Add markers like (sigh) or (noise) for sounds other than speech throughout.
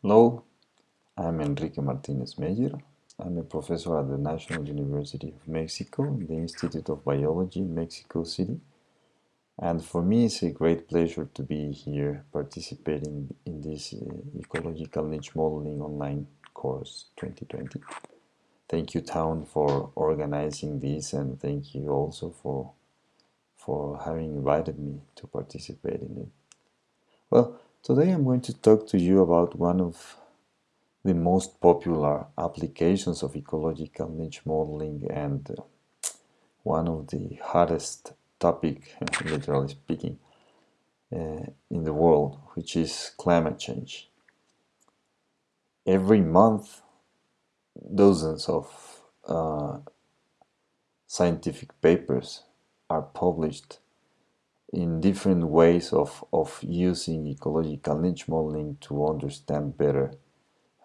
Hello, I'm Enrique Martinez Meyer. I'm a professor at the National University of Mexico the Institute of Biology in Mexico City. And for me, it's a great pleasure to be here participating in this uh, Ecological Niche Modeling online course 2020. Thank you, Town, for organizing this, and thank you also for, for having invited me to participate in it. Well, today I'm going to talk to you about one of the most popular applications of ecological niche modeling and uh, one of the hardest topic, (laughs) literally speaking, uh, in the world, which is climate change. Every month, dozens of uh, scientific papers are published in different ways of, of using ecological niche modeling to understand better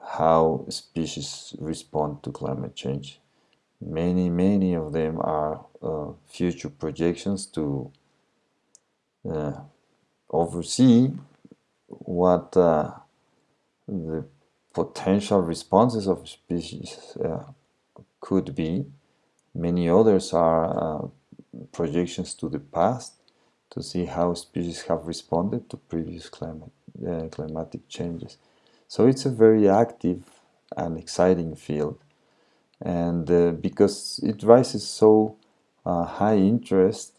how species respond to climate change. Many, many of them are uh, future projections to uh, oversee what uh, the potential responses of species uh, could be. Many others are uh, projections to the past to see how species have responded to previous climate, uh, climatic changes. So it's a very active and exciting field. And uh, because it raises so uh, high interest,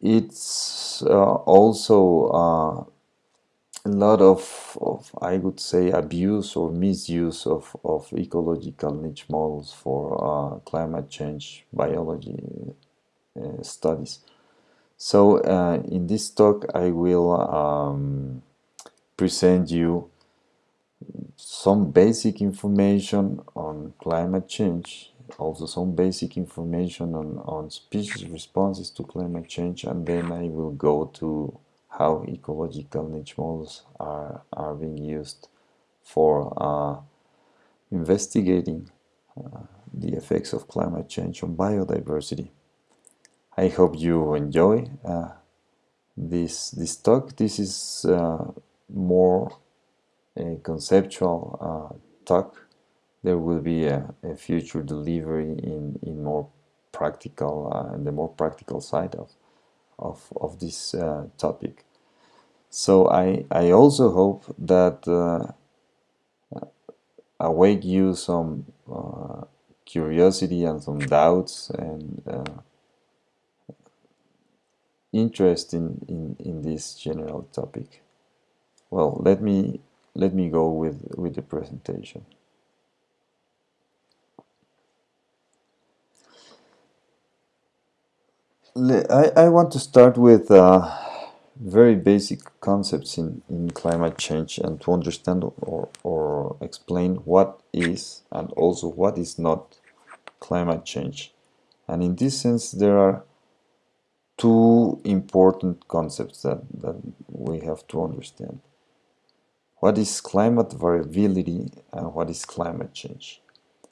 it's uh, also uh, a lot of, of, I would say, abuse or misuse of, of ecological niche models for uh, climate change biology uh, studies. So uh, in this talk I will um, present you some basic information on climate change, also some basic information on, on species responses to climate change, and then I will go to how ecological niche models are, are being used for uh, investigating uh, the effects of climate change on biodiversity. I hope you enjoy uh, this this talk. This is uh, more a conceptual uh, talk. There will be a, a, future delivery in in more practical uh, the more practical side of of of this uh, topic. So I I also hope that awake you some curiosity and some doubts and interest in, in, in this general topic. Well, let me let me go with, with the presentation. I, I want to start with uh, very basic concepts in, in climate change and to understand or, or explain what is and also what is not climate change. And in this sense, there are two important concepts that, that we have to understand. What is climate variability and what is climate change?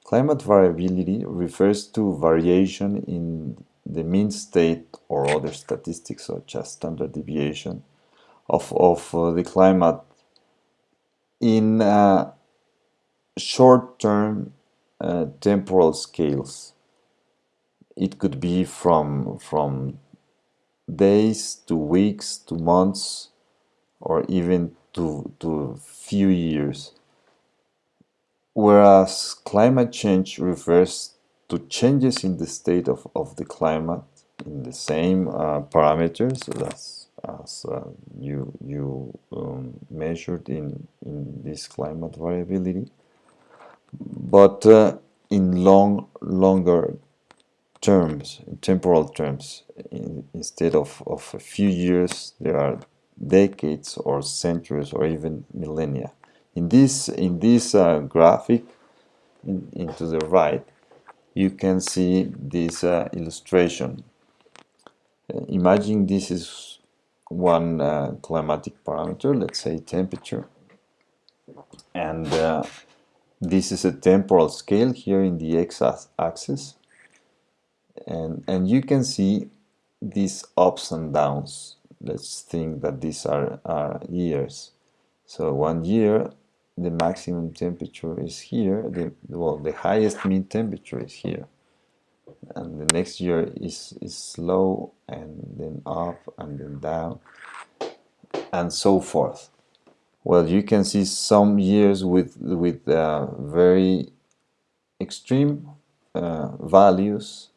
Climate variability refers to variation in the mean state or other statistics such as standard deviation of, of uh, the climate in uh, short-term uh, temporal scales. It could be from, from days to weeks to months or even to, to few years. Whereas climate change refers to changes in the state of, of the climate in the same uh, parameters as, as uh, you, you um, measured in, in this climate variability, but uh, in long, longer terms, temporal terms. In, instead of, of a few years, there are decades or centuries or even millennia. In this, in this uh, graphic, in, into the right, you can see this uh, illustration. Uh, imagine this is one uh, climatic parameter, let's say temperature, and uh, this is a temporal scale here in the x-axis and and you can see these ups and downs let's think that these are, are years so one year the maximum temperature is here, the well the highest mean temperature is here. And the next year is, is slow and then up and then down and so forth. Well, you can see some years with with uh, very extreme uh, values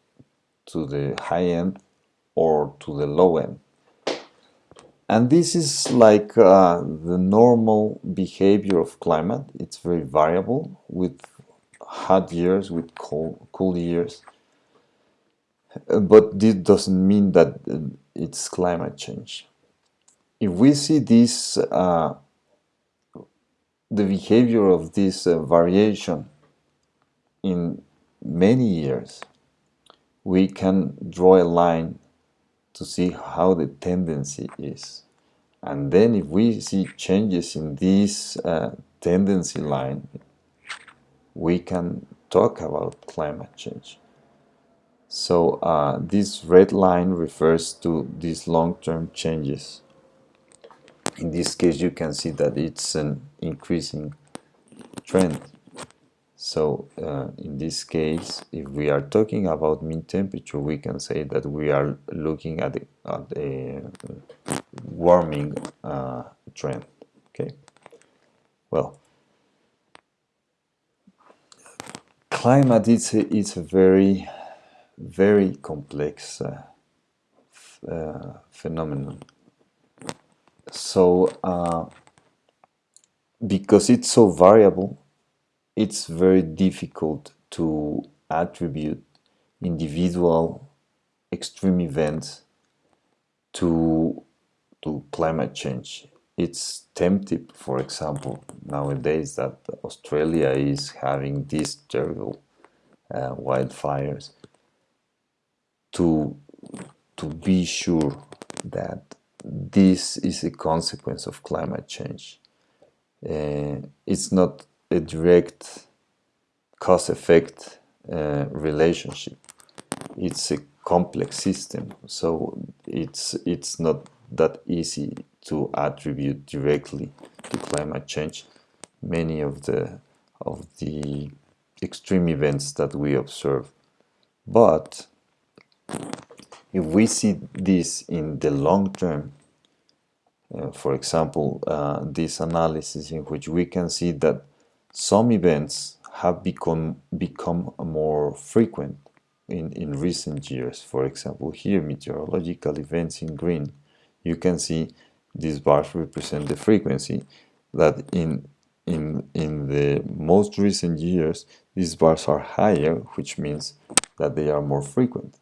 to the high end or to the low end. And this is like uh, the normal behavior of climate. It's very variable with hot years, with cold, cool years. Uh, but this doesn't mean that uh, it's climate change. If we see this, uh, the behavior of this uh, variation in many years, we can draw a line to see how the tendency is. And then if we see changes in this uh, tendency line, we can talk about climate change. So uh, this red line refers to these long-term changes. In this case, you can see that it's an increasing trend. So uh, in this case, if we are talking about mean temperature, we can say that we are looking at, at a warming uh, trend. Okay. Well, climate is a, it's a very, very complex uh, uh phenomenon. So uh, because it's so variable, it's very difficult to attribute individual extreme events to to climate change. It's tempting, for example, nowadays that Australia is having these terrible uh, wildfires to to be sure that this is a consequence of climate change. Uh, it's not a direct cause effect uh, relationship. It's a complex system, so it's it's not that easy to attribute directly to climate change many of the of the extreme events that we observe. But if we see this in the long term, uh, for example, uh, this analysis in which we can see that some events have become, become more frequent in, in recent years. For example, here, meteorological events in green. You can see these bars represent the frequency that in, in, in the most recent years, these bars are higher, which means that they are more frequent.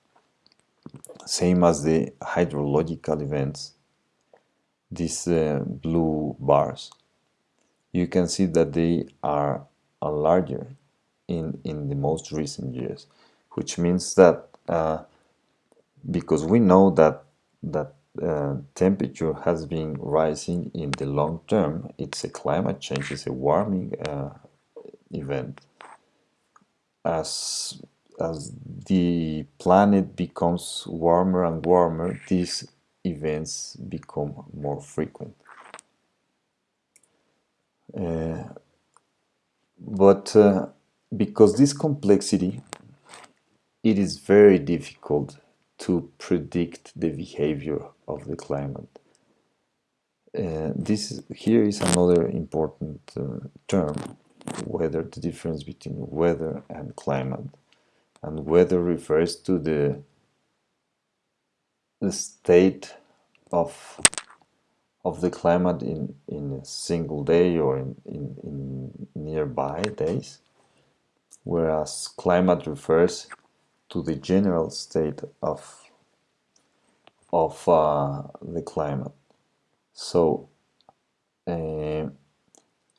Same as the hydrological events, these uh, blue bars you can see that they are larger in, in the most recent years, which means that uh, because we know that that uh, temperature has been rising in the long term, it's a climate change, it's a warming uh, event. As, as the planet becomes warmer and warmer, these events become more frequent. Uh, but uh, because this complexity, it is very difficult to predict the behavior of the climate. Uh, this is, here is another important uh, term, weather, the difference between weather and climate. And weather refers to the, the state of of the climate in, in a single day or in, in, in nearby days, whereas climate refers to the general state of, of uh, the climate. So uh,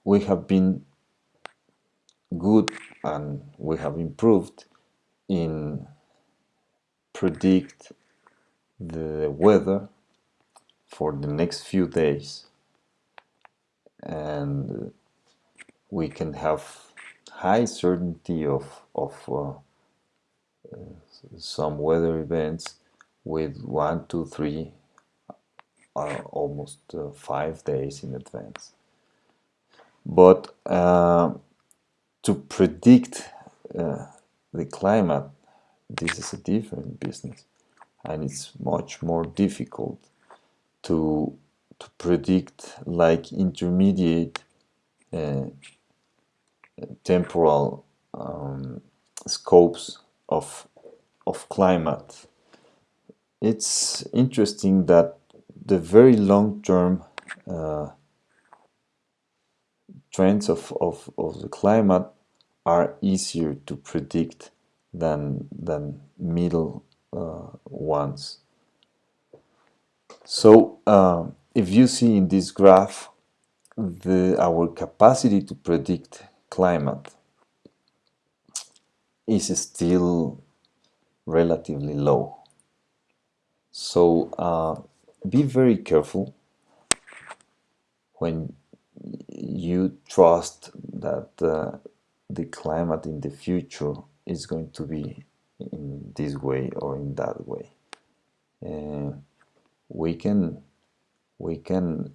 we have been good and we have improved in predict the weather for the next few days and we can have high certainty of, of uh, uh, some weather events with one, two, three, uh, almost uh, five days in advance. but uh, to predict uh, the climate, this is a different business, and it's much more difficult to to predict like intermediate uh, temporal um, scopes of of climate. It's interesting that the very long term uh, trends of, of, of the climate are easier to predict than than middle uh, ones. So uh, if you see in this graph the our capacity to predict climate is still relatively low. So uh, be very careful when you trust that uh, the climate in the future is going to be in this way or in that way. Uh, we can we can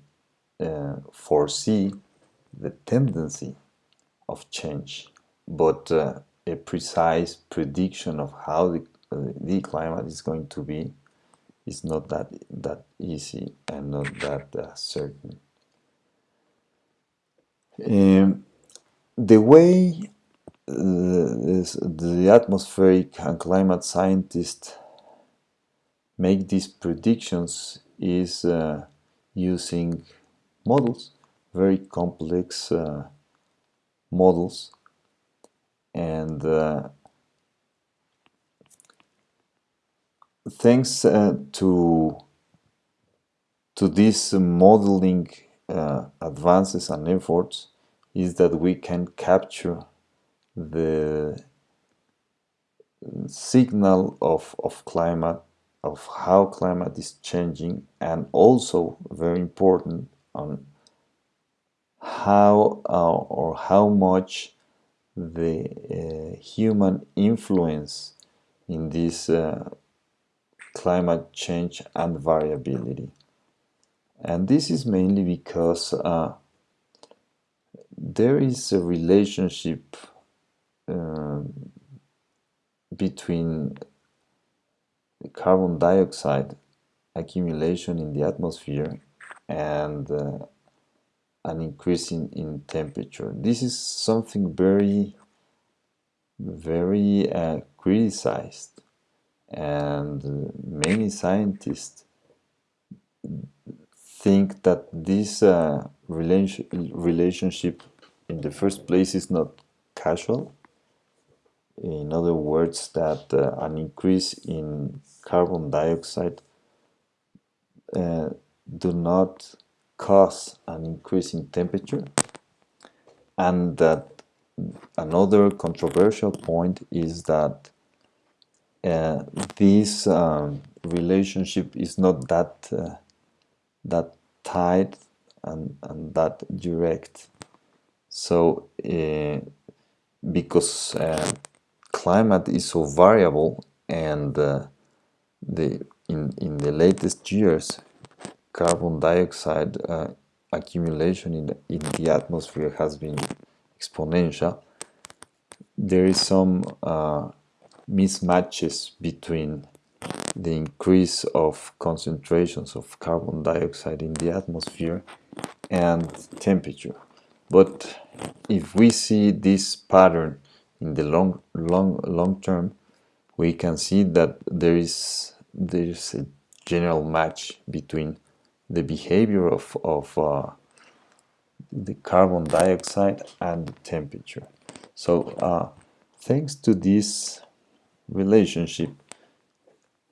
uh, foresee the tendency of change, but uh, a precise prediction of how the, the climate is going to be is not that that easy and not that uh, certain. Um, the way uh, the atmospheric and climate scientists make these predictions is uh, using models, very complex uh, models, and uh, thanks uh, to to these modeling uh, advances and efforts is that we can capture the signal of, of climate, of how climate is changing, and also very important on how uh, or how much the uh, human influence in this uh, climate change and variability. And this is mainly because uh, there is a relationship uh, between carbon dioxide accumulation in the atmosphere and uh, an increase in, in temperature. This is something very, very uh, criticized, and uh, many scientists think that this uh, relation, relationship in the first place is not casual. In other words, that uh, an increase in carbon dioxide uh, do not cause an increase in temperature and that another controversial point is that uh, this um, relationship is not that uh, that tight and, and that direct. So, uh, because uh, climate is so variable, and uh, the in in the latest years, carbon dioxide uh, accumulation in the, in the atmosphere has been exponential. There is some uh, mismatches between the increase of concentrations of carbon dioxide in the atmosphere and temperature. But if we see this pattern in the long, long, long term, we can see that there is there is a general match between the behavior of, of uh, the carbon dioxide and the temperature. So uh, thanks to this relationship,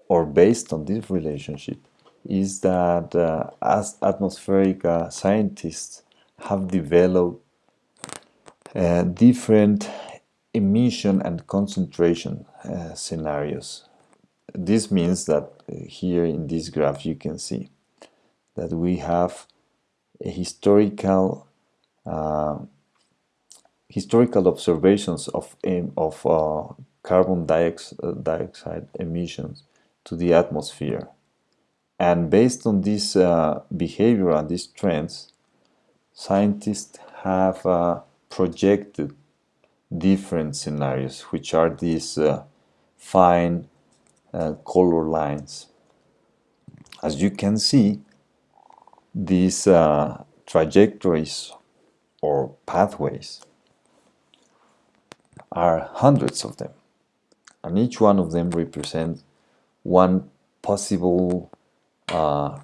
or based on this relationship is that uh, as atmospheric uh, scientists have developed uh, different emission and concentration uh, scenarios. This means that uh, here in this graph you can see that we have a historical uh, historical observations of, of carbon dioxide emissions to the atmosphere. And based on this uh, behavior and these trends, scientists have uh, projected different scenarios, which are these uh, fine uh, color lines. As you can see, these uh, trajectories or pathways are hundreds of them and each one of them represents one possible uh,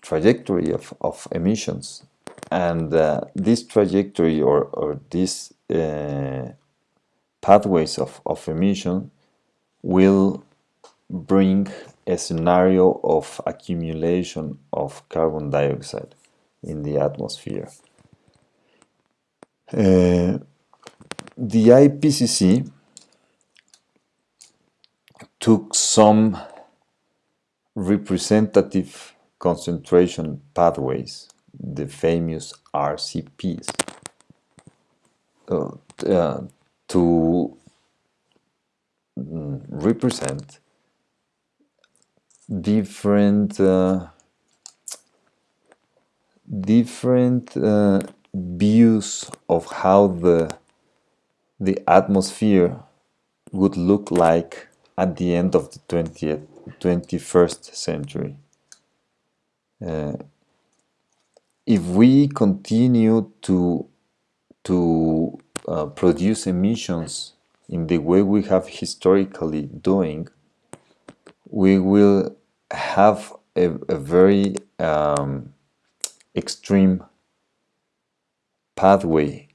trajectory of, of emissions and uh, this trajectory or, or these uh, pathways of, of emission will bring a scenario of accumulation of carbon dioxide in the atmosphere. Uh, the IPCC took some representative concentration pathways, the famous RCPs, uh, uh, to mm, represent different uh, different uh, views of how the the atmosphere would look like at the end of the 20th 21st century. Uh, if we continue to to uh, produce emissions in the way we have historically doing we will have a, a very um, extreme pathway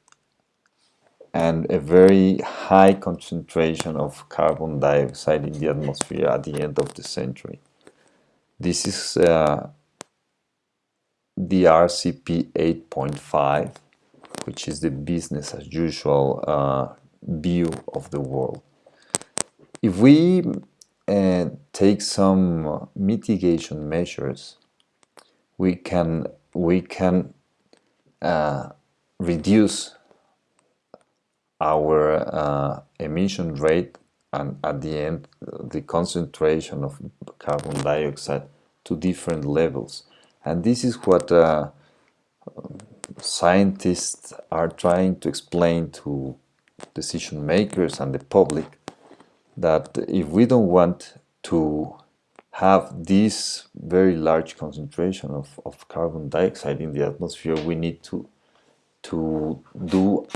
and a very high concentration of carbon dioxide in the atmosphere at the end of the century. This is uh, the RCP 8.5, which is the business as usual uh, view of the world. If we uh, take some mitigation measures, we can we can uh, reduce our uh, emission rate and at the end the concentration of carbon dioxide to different levels and this is what uh, scientists are trying to explain to decision makers and the public that if we don't want to have this very large concentration of, of carbon dioxide in the atmosphere, we need to to do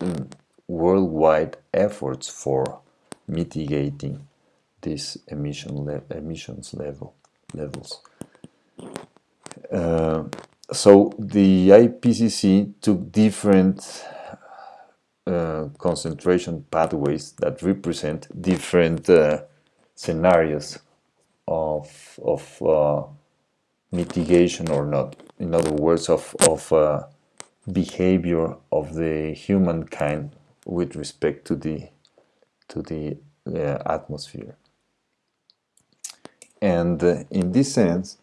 um, worldwide efforts for mitigating these emission le emissions level levels. Uh, so the IPCC took different uh, concentration pathways that represent different uh, scenarios of, of uh, mitigation or not. In other words, of, of uh, behavior of the humankind with respect to the to the uh, atmosphere. And uh, in this sense,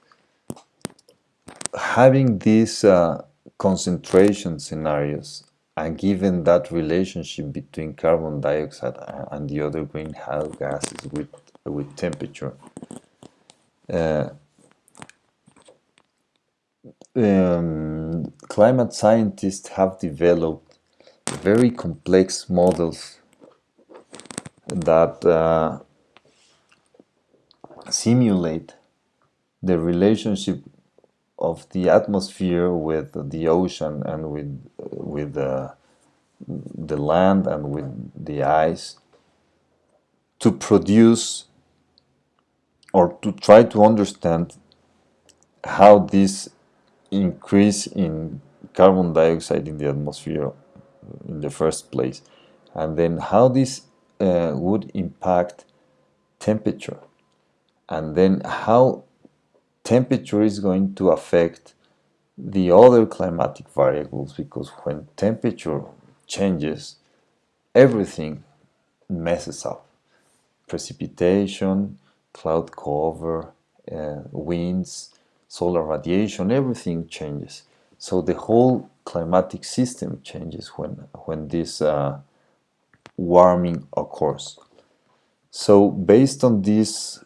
having these concentration scenarios and given that relationship between carbon dioxide and the other greenhouse gases with, with temperature, uh, um, climate scientists have developed very complex models that uh, simulate the relationship of the atmosphere with the ocean and with with the the land and with the ice to produce or to try to understand how this increase in carbon dioxide in the atmosphere in the first place and then how this uh, would impact temperature and then how temperature is going to affect the other climatic variables because when temperature changes, everything messes up. Precipitation, cloud cover, uh, winds, solar radiation, everything changes. So the whole climatic system changes when, when this uh, warming occurs. So based on this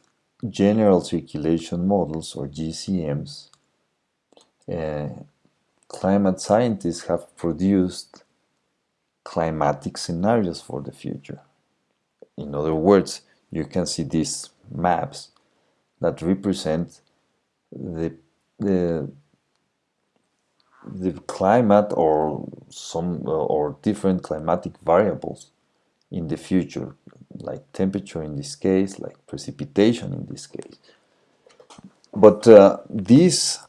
general circulation models or GCMs, uh, climate scientists have produced climatic scenarios for the future. In other words, you can see these maps that represent the, the, the climate or some or different climatic variables in the future, like temperature in this case, like precipitation in this case. But uh, these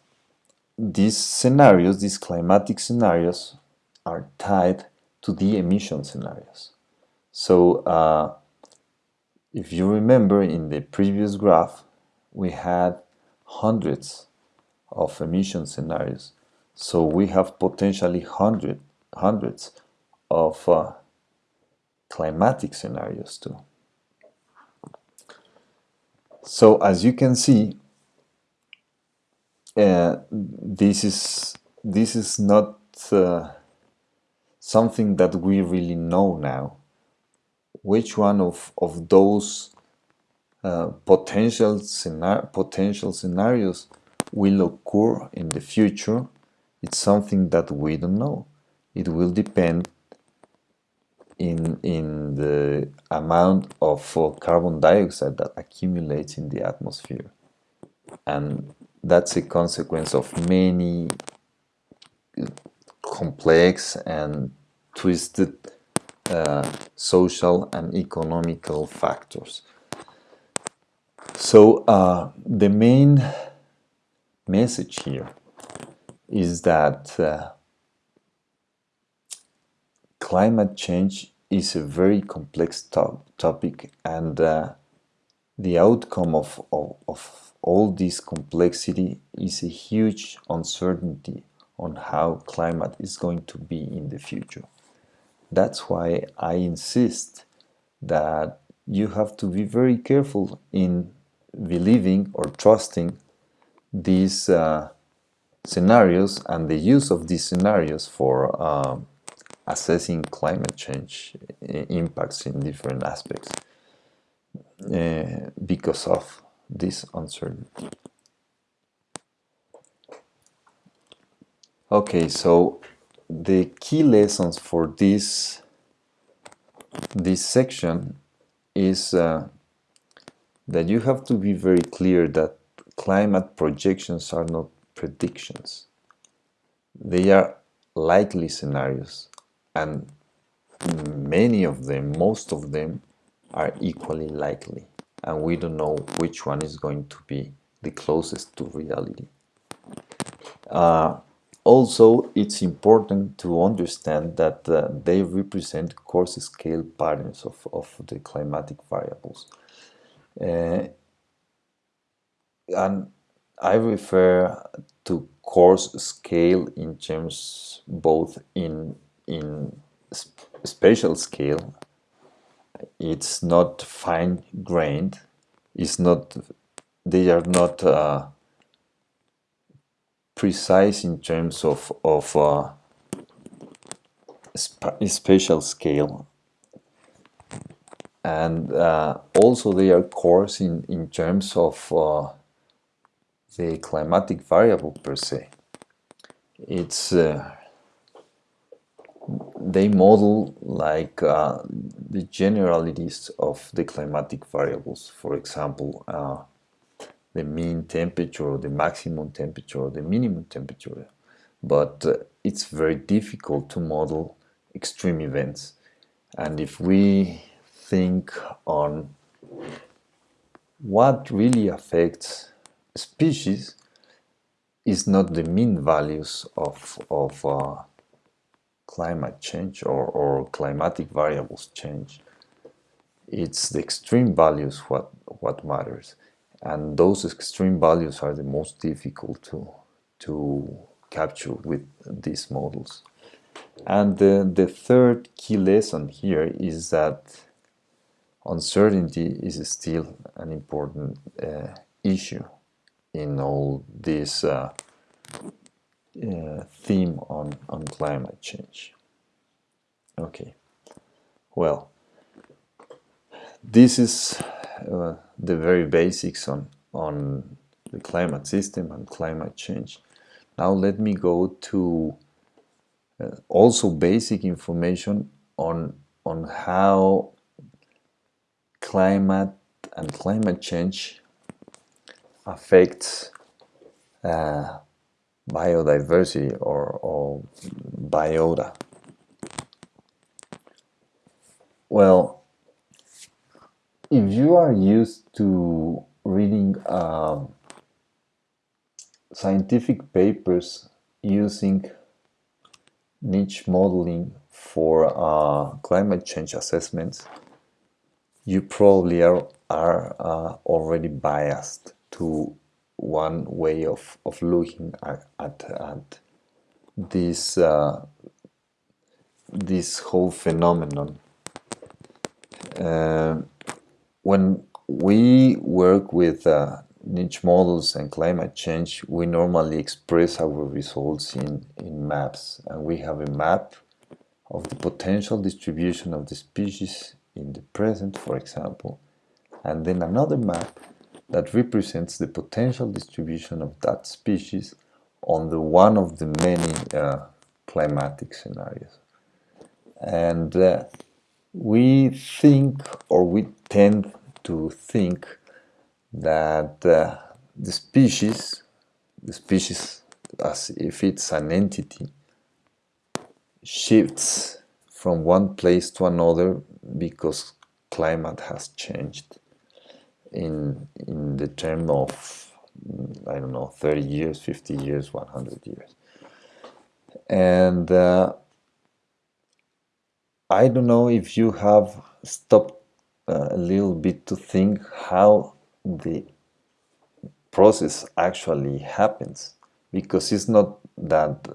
these scenarios, these climatic scenarios, are tied to the emission scenarios. So uh, if you remember in the previous graph, we had hundreds of emission scenarios. So we have potentially hundred, hundreds of uh, climatic scenarios too. So as you can see, uh, this is this is not uh, something that we really know now. Which one of, of those uh, potential, scenar potential scenarios will occur in the future, it's something that we don't know. It will depend in, in the amount of uh, carbon dioxide that accumulates in the atmosphere. And that's a consequence of many complex and twisted uh, social and economical factors. So uh, the main message here is that uh, climate change is a very complex to topic and uh, the outcome of, of, of all this complexity is a huge uncertainty on how climate is going to be in the future. That's why I insist that you have to be very careful in believing or trusting these uh, scenarios and the use of these scenarios for uh, assessing climate change impacts in different aspects uh, because of this uncertainty. Okay, so the key lessons for this this section is uh, that you have to be very clear that climate projections are not predictions. They are likely scenarios and many of them, most of them, are equally likely and we don't know which one is going to be the closest to reality. Uh, also, it's important to understand that uh, they represent coarse scale patterns of, of the climatic variables. Uh, and I refer to coarse scale in terms both in, in sp spatial scale it's not fine grained it's not they are not uh, precise in terms of of uh, sp spatial scale. And uh, also they are coarse in in terms of uh, the climatic variable per se. It's uh, they model like uh, the generalities of the climatic variables. For example, uh, the mean temperature, the maximum temperature, the minimum temperature. But uh, it's very difficult to model extreme events. And if we think on what really affects species is not the mean values of, of uh, climate change or, or climatic variables change. It's the extreme values what, what matters. And those extreme values are the most difficult to, to capture with these models. And the, the third key lesson here is that uncertainty is still an important uh, issue in all these uh, uh, theme on, on climate change. Okay, well, this is uh, the very basics on, on the climate system and climate change. now let me go to uh, also basic information on on how climate and climate change affects uh, biodiversity or, or biota. Well, if you are used to reading uh, scientific papers using niche modeling for uh, climate change assessments, you probably are, are uh, already biased to one way of, of looking at, at, at this, uh, this whole phenomenon. Uh, when we work with uh, niche models and climate change, we normally express our results in, in maps. And we have a map of the potential distribution of the species in the present, for example, and then another map that represents the potential distribution of that species on the one of the many uh, climatic scenarios. And uh, we think, or we tend to think, that uh, the species, the species as if it's an entity, shifts from one place to another because climate has changed in in the term of I don't know 30 years, 50 years, 100 years, and uh, I don't know if you have stopped uh, a little bit to think how the process actually happens because it's not that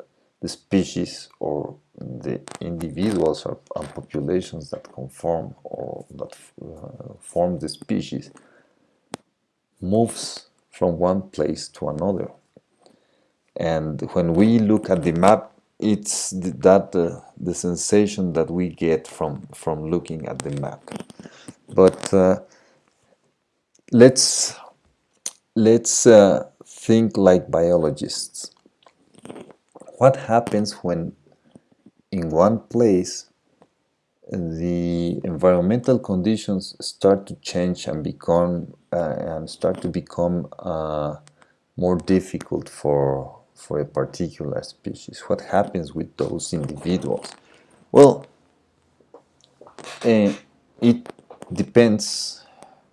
the species or the individuals or, populations that conform or that uh, form the species moves from one place to another. And when we look at the map it's that uh, the sensation that we get from from looking at the map. But uh, let's let's uh, think like biologists. What happens when in one place the environmental conditions start to change and become uh, and start to become uh, more difficult for for a particular species. What happens with those individuals? Well uh, it depends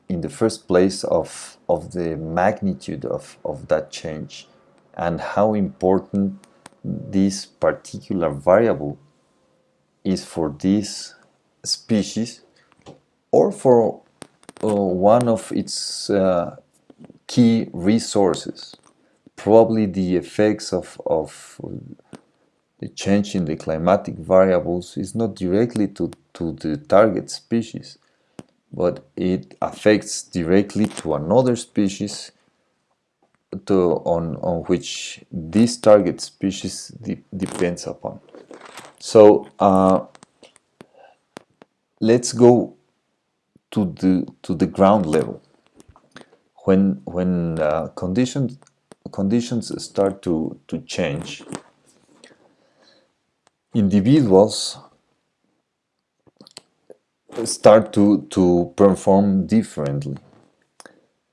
in the first place of of the magnitude of, of that change and how important this particular variable is for this species or for uh, one of its uh, key resources. Probably the effects of, of the change in the climatic variables is not directly to, to the target species, but it affects directly to another species to, on, on which this target species de depends upon. So uh, let's go to the to the ground level. When when uh, conditions conditions start to to change, individuals start to to perform differently.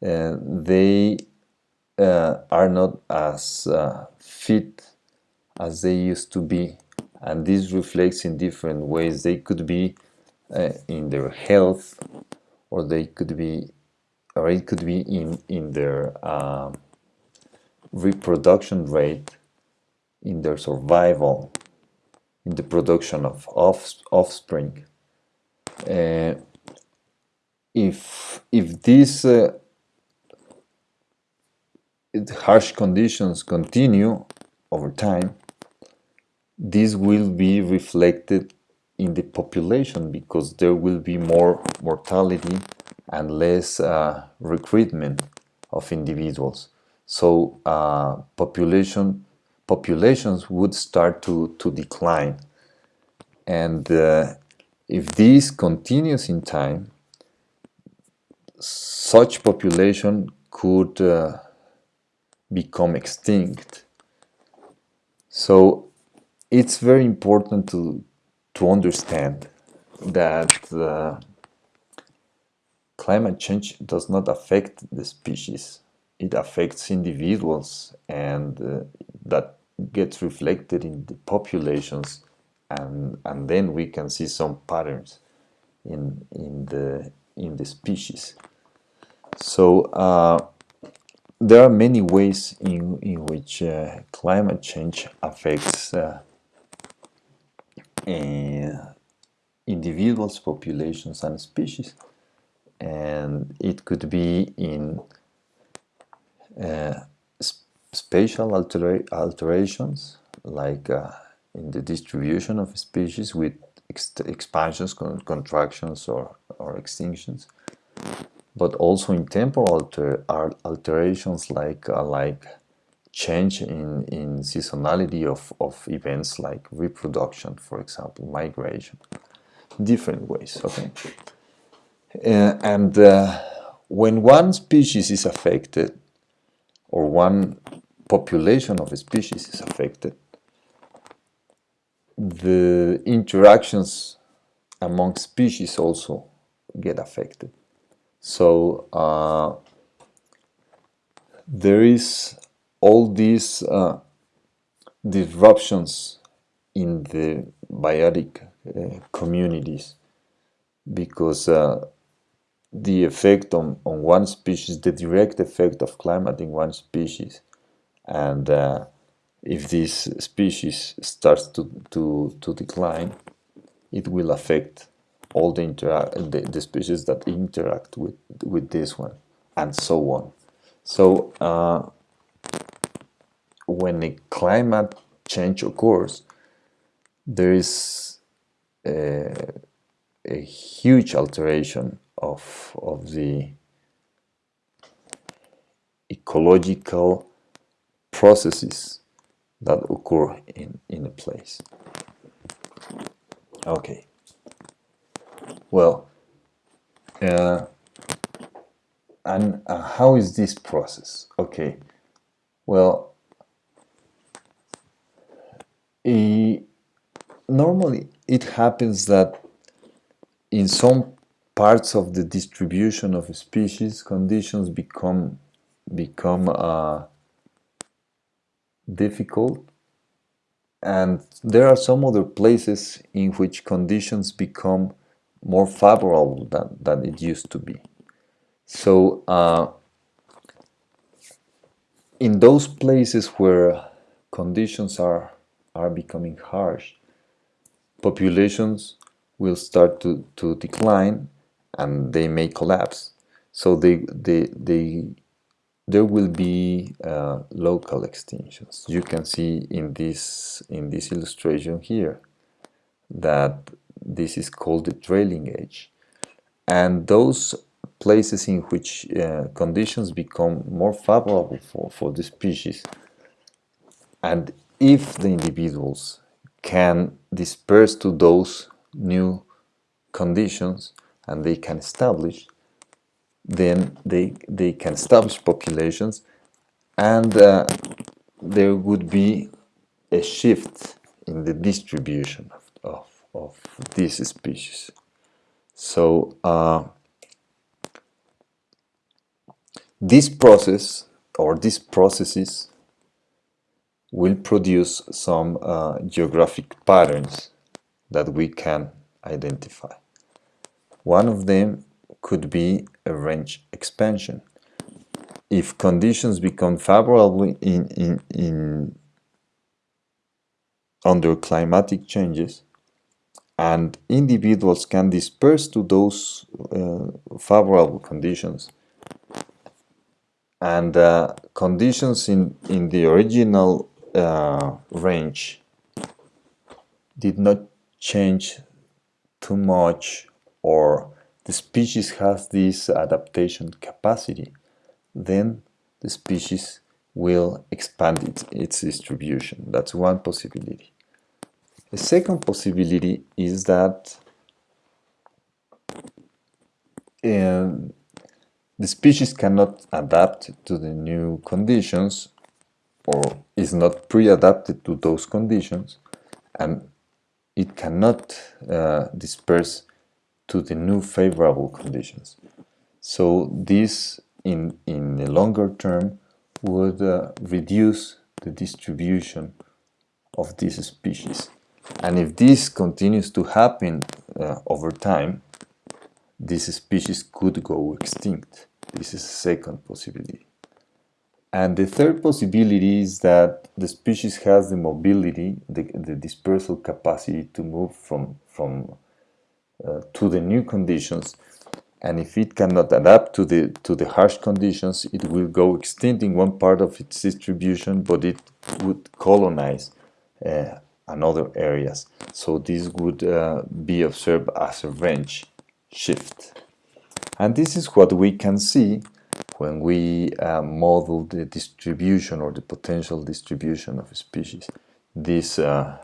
Uh, they uh, are not as uh, fit as they used to be and this reflects in different ways they could be uh, in their health or they could be or it could be in in their uh, reproduction rate in their survival in the production of off, offspring. Uh, if if these uh, harsh conditions continue over time, this will be reflected in the population because there will be more mortality and less uh, recruitment of individuals. So uh, population populations would start to, to decline. And uh, if this continues in time, such population could uh, become extinct So it's very important to to understand that uh, climate change does not affect the species; it affects individuals, and uh, that gets reflected in the populations, and and then we can see some patterns in in the in the species. So uh, there are many ways in, in which uh, climate change affects uh, individuals, populations, and species. And it could be in uh, sp spatial altera alterations, like uh, in the distribution of species with ex expansions, con contractions, or, or extinctions but also in temporal alter, alterations like uh, like change in, in seasonality of, of events like reproduction, for example, migration, different ways, okay? Uh, and uh, when one species is affected, or one population of a species is affected, the interactions among species also get affected. So uh, there is all these uh, disruptions in the biotic uh, communities because uh, the effect on, on one species, the direct effect of climate in one species, and uh, if this species starts to, to, to decline, it will affect all the, the, the, species that interact with, with this one, and so on. So uh, when a climate change occurs, there is a, a huge alteration of, of the ecological processes that occur in, in a place. Okay. Well, uh, and uh, how is this process? Okay, well, normally it happens that in some parts of the distribution of species, conditions become become uh, difficult and there are some other places in which conditions become more favorable than, than it used to be. So uh, in those places where conditions are, are becoming harsh, populations will start to, to decline and they may collapse. So they, they, they, there will be uh, local extinctions. You can see in this, in this illustration here that this is called the trailing edge. And those places in which uh, conditions become more favorable for, for the species and if the individuals can disperse to those new conditions and they can establish then they they can establish populations and uh, there would be a shift in the distribution of, of this species. So uh, this process or these processes will produce some uh, geographic patterns that we can identify. One of them could be a range expansion. If conditions become favorable in, in, in under climatic changes, and individuals can disperse to those uh, favorable conditions and uh, conditions in, in the original uh, range did not change too much or the species has this adaptation capacity then the species will expand its, its distribution. That's one possibility. The second possibility is that um, the species cannot adapt to the new conditions or is not pre-adapted to those conditions and it cannot uh, disperse to the new favorable conditions. So this in, in the longer term would uh, reduce the distribution of this species. And if this continues to happen uh, over time, this species could go extinct. This is a second possibility. And the third possibility is that the species has the mobility, the, the dispersal capacity to move from, from uh, to the new conditions. And if it cannot adapt to the, to the harsh conditions, it will go extinct in one part of its distribution, but it would colonize uh, another areas. So this would uh, be observed as a range shift. And this is what we can see when we uh, model the distribution or the potential distribution of species, these, uh,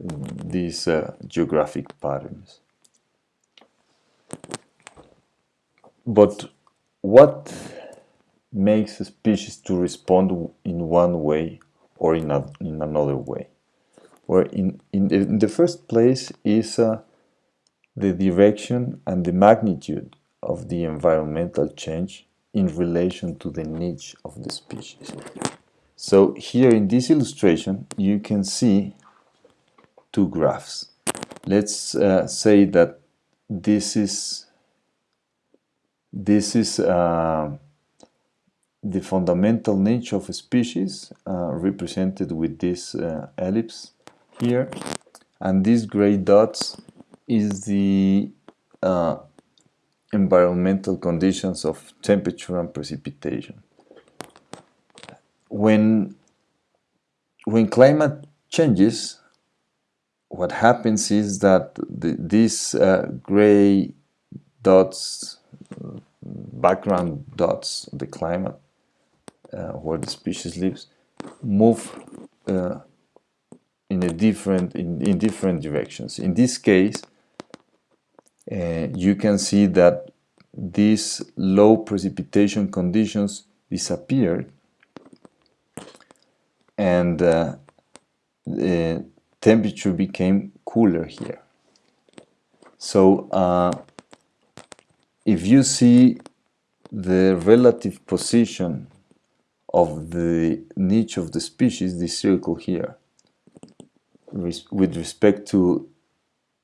these uh, geographic patterns. But what makes a species to respond in one way or in, a, in another way? Well, in, in, the, in the first place is uh, the direction and the magnitude of the environmental change in relation to the niche of the species. So here in this illustration you can see two graphs. Let's uh, say that this is this is uh, the fundamental niche of a species uh, represented with this uh, ellipse here and these gray dots is the uh, environmental conditions of temperature and precipitation. When, when climate changes, what happens is that the, these uh, gray dots, background dots, the climate uh, where the species lives, move uh, in a different in, in different directions. In this case, uh, you can see that these low precipitation conditions disappeared and uh, the temperature became cooler here. So uh, if you see the relative position of the niche of the species, the circle here, res with respect to,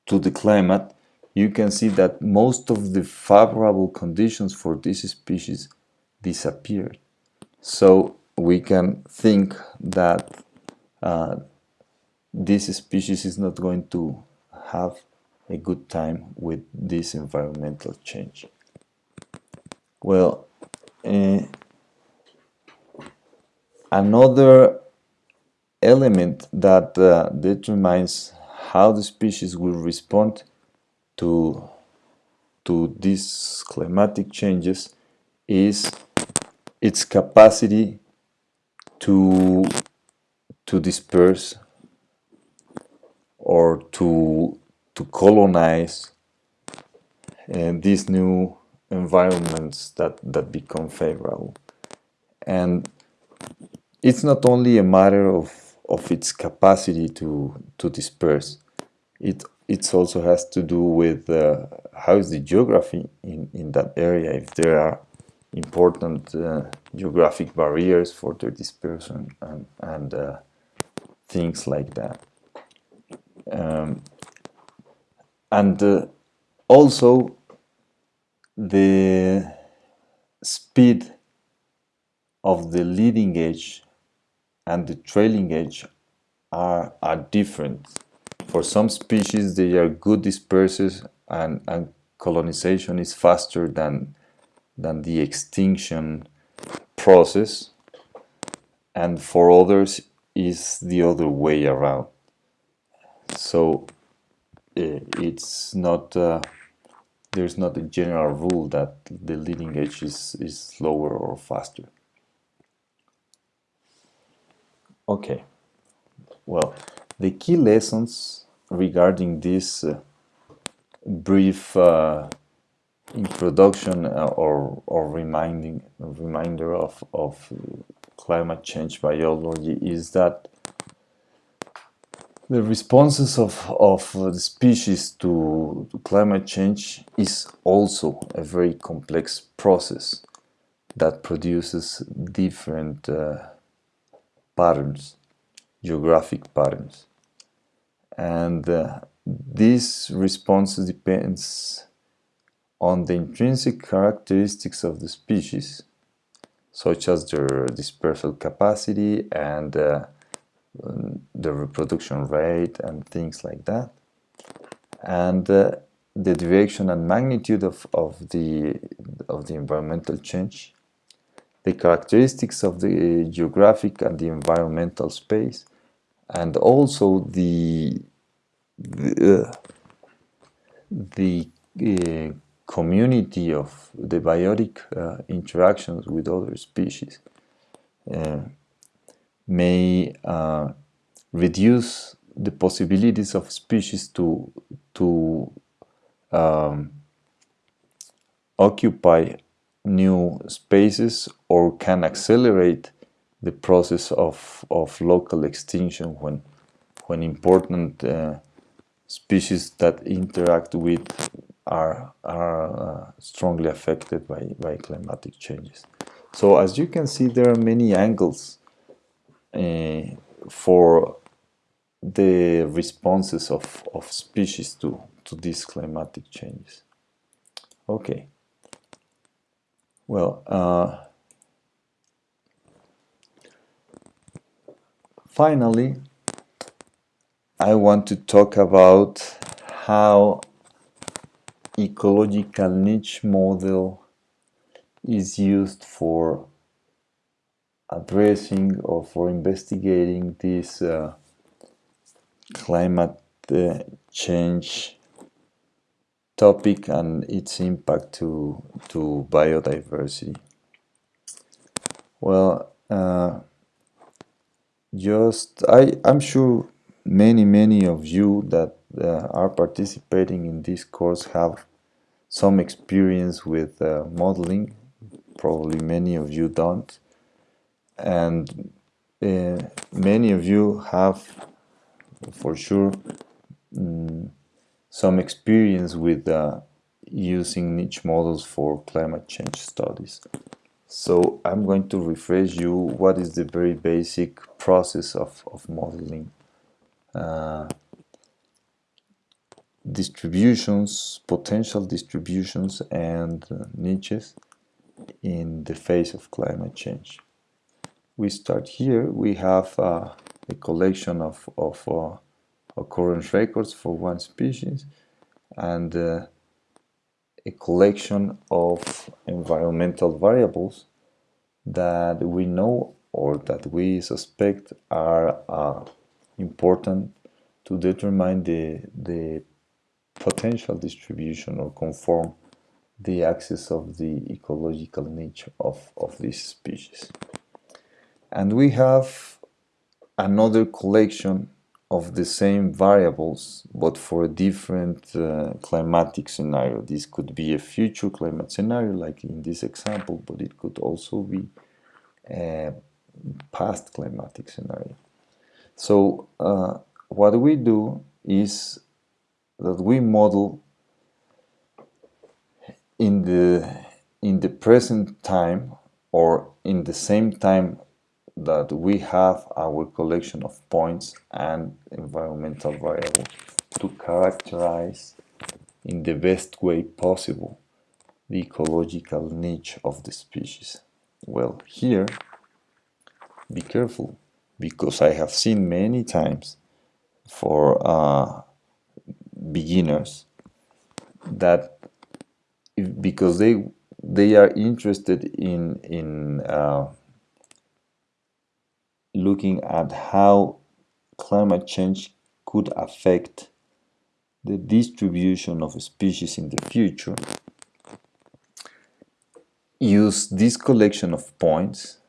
to the climate, you can see that most of the favorable conditions for this species disappeared. So we can think that uh, this species is not going to have a good time with this environmental change. Well, uh, another element that uh, determines how the species will respond to, to these climatic changes is its capacity to, to disperse or to, to colonize uh, these new environments that, that become favorable. And it's not only a matter of, of its capacity to, to disperse, it it also has to do with uh, how is the geography in, in that area, if there are important uh, geographic barriers for their dispersion and, and uh, things like that. Um, and uh, also the speed of the leading edge and the trailing edge are, are different for some species, they are good dispersers and, and colonization is faster than, than the extinction process. And for others, is the other way around. So eh, it's not uh, there's not a general rule that the leading edge is, is slower or faster. Okay, well, the key lessons regarding this uh, brief uh, introduction uh, or, or reminding reminder of, of climate change biology is that the responses of, of the species to, to climate change is also a very complex process that produces different uh, patterns, geographic patterns. And uh, this response depends on the intrinsic characteristics of the species, such as their dispersal capacity and uh, the reproduction rate and things like that. And uh, the direction and magnitude of, of, the, of the environmental change, the characteristics of the geographic and the environmental space, and also the, the, uh, the uh, community of the biotic uh, interactions with other species. Uh, may uh, reduce the possibilities of species to to um, occupy new spaces or can accelerate the process of, of local extinction when when important uh, species that interact with are, are uh, strongly affected by, by climatic changes. So as you can see there are many angles uh, for the responses of, of species to, to these climatic changes. Okay. Well, finally, I want to talk about how ecological niche model is used for addressing or for investigating this uh, climate uh, change topic and its impact to to biodiversity. Well, uh, just I I'm sure many many of you that uh, are participating in this course have some experience with uh, modeling. Probably many of you don't and uh, many of you have for sure um, some experience with uh, using niche models for climate change studies. So I'm going to refresh you. What is the very basic process of, of modeling? Uh, distributions, potential distributions and uh, niches in the face of climate change. We start here, we have uh, a collection of, of uh, occurrence records for one species and uh, a collection of environmental variables that we know or that we suspect are uh, important to determine the, the potential distribution or conform the axis of the ecological niche of, of this species. And we have another collection of the same variables, but for a different uh, climatic scenario. This could be a future climate scenario, like in this example, but it could also be a past climatic scenario. So uh, what we do is that we model in the in the present time or in the same time that we have our collection of points and environmental variables to characterize in the best way possible the ecological niche of the species. Well, here, be careful, because I have seen many times for uh, beginners that if, because they they are interested in in uh, looking at how climate change could affect the distribution of species in the future, use this collection of points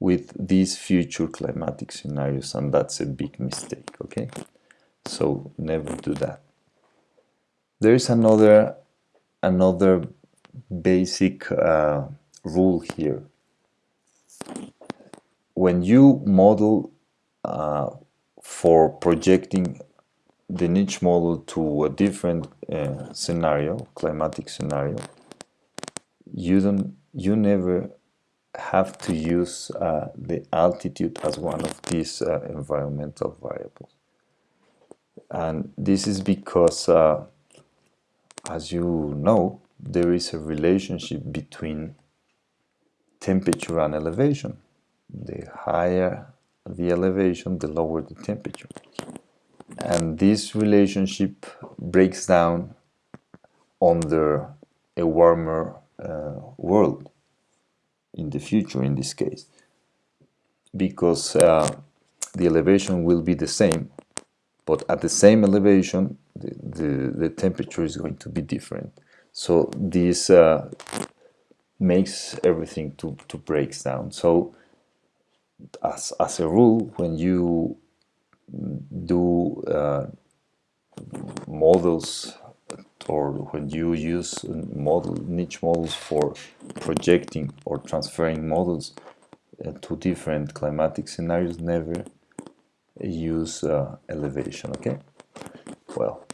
with these future climatic scenarios and that's a big mistake okay? So never do that. There is another another basic uh, rule here when you model uh, for projecting the niche model to a different uh, scenario, climatic scenario, you don't, you never have to use uh, the altitude as one of these uh, environmental variables. And this is because, uh, as you know, there is a relationship between temperature and elevation. The higher the elevation, the lower the temperature. And this relationship breaks down under a warmer uh, world in the future in this case because uh, the elevation will be the same but at the same elevation the, the, the temperature is going to be different so this uh, makes everything to, to breaks down so as, as a rule when you do uh, models or when you use model niche models for projecting or transferring models uh, to different climatic scenarios never use uh, elevation okay? Well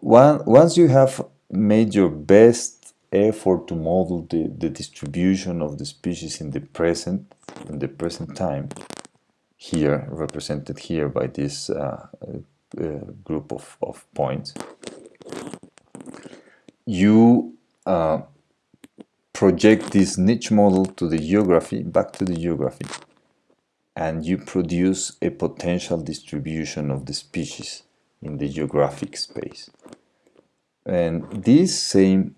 one, once you have made your best effort to model the, the distribution of the species in the present in the present time here represented here by this uh, uh, group of, of points you uh, project this niche model to the geography, back to the geography, and you produce a potential distribution of the species in the geographic space. And this same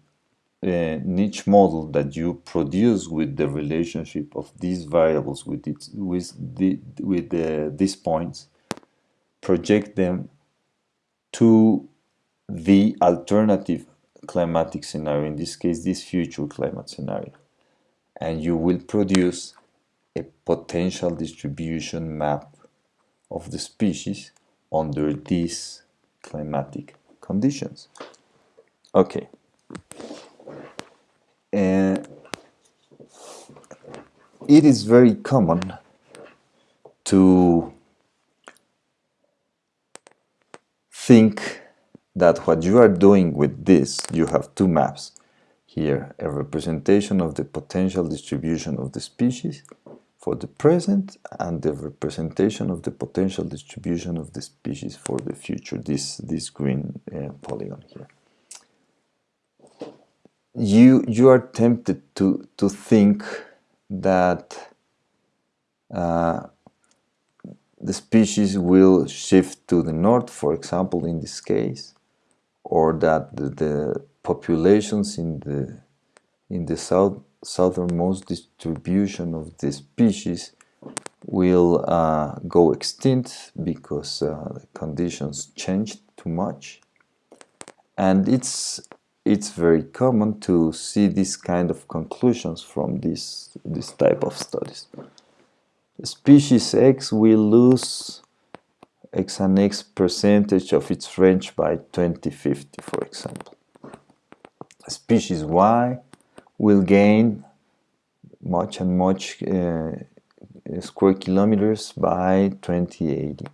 uh, niche model that you produce with the relationship of these variables with it, with the with the, these points, project them to the alternative climatic scenario, in this case this future climate scenario. And you will produce a potential distribution map of the species under these climatic conditions. Okay. And it is very common to think that what you are doing with this, you have two maps. Here, a representation of the potential distribution of the species for the present and the representation of the potential distribution of the species for the future, this, this green uh, polygon here. You, you are tempted to, to think that uh, the species will shift to the north, for example, in this case, or that the, the populations in the in the south southernmost distribution of the species will uh, go extinct because uh, the conditions changed too much. And it's it's very common to see this kind of conclusions from this this type of studies species X will lose x and x percentage of its range by 2050, for example. Species Y will gain much and much uh, square kilometers by 2080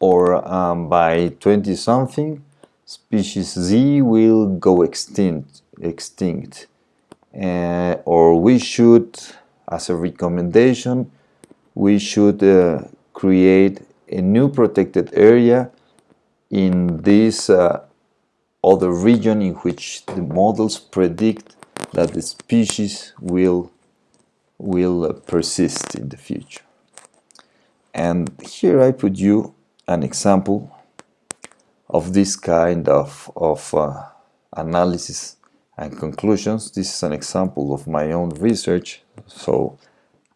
or um, by 20 something species Z will go extinct extinct uh, or we should as a recommendation we should uh, create a new protected area in this uh, other region in which the models predict that the species will will uh, persist in the future. And here I put you an example of this kind of, of uh, analysis and conclusions. This is an example of my own research, so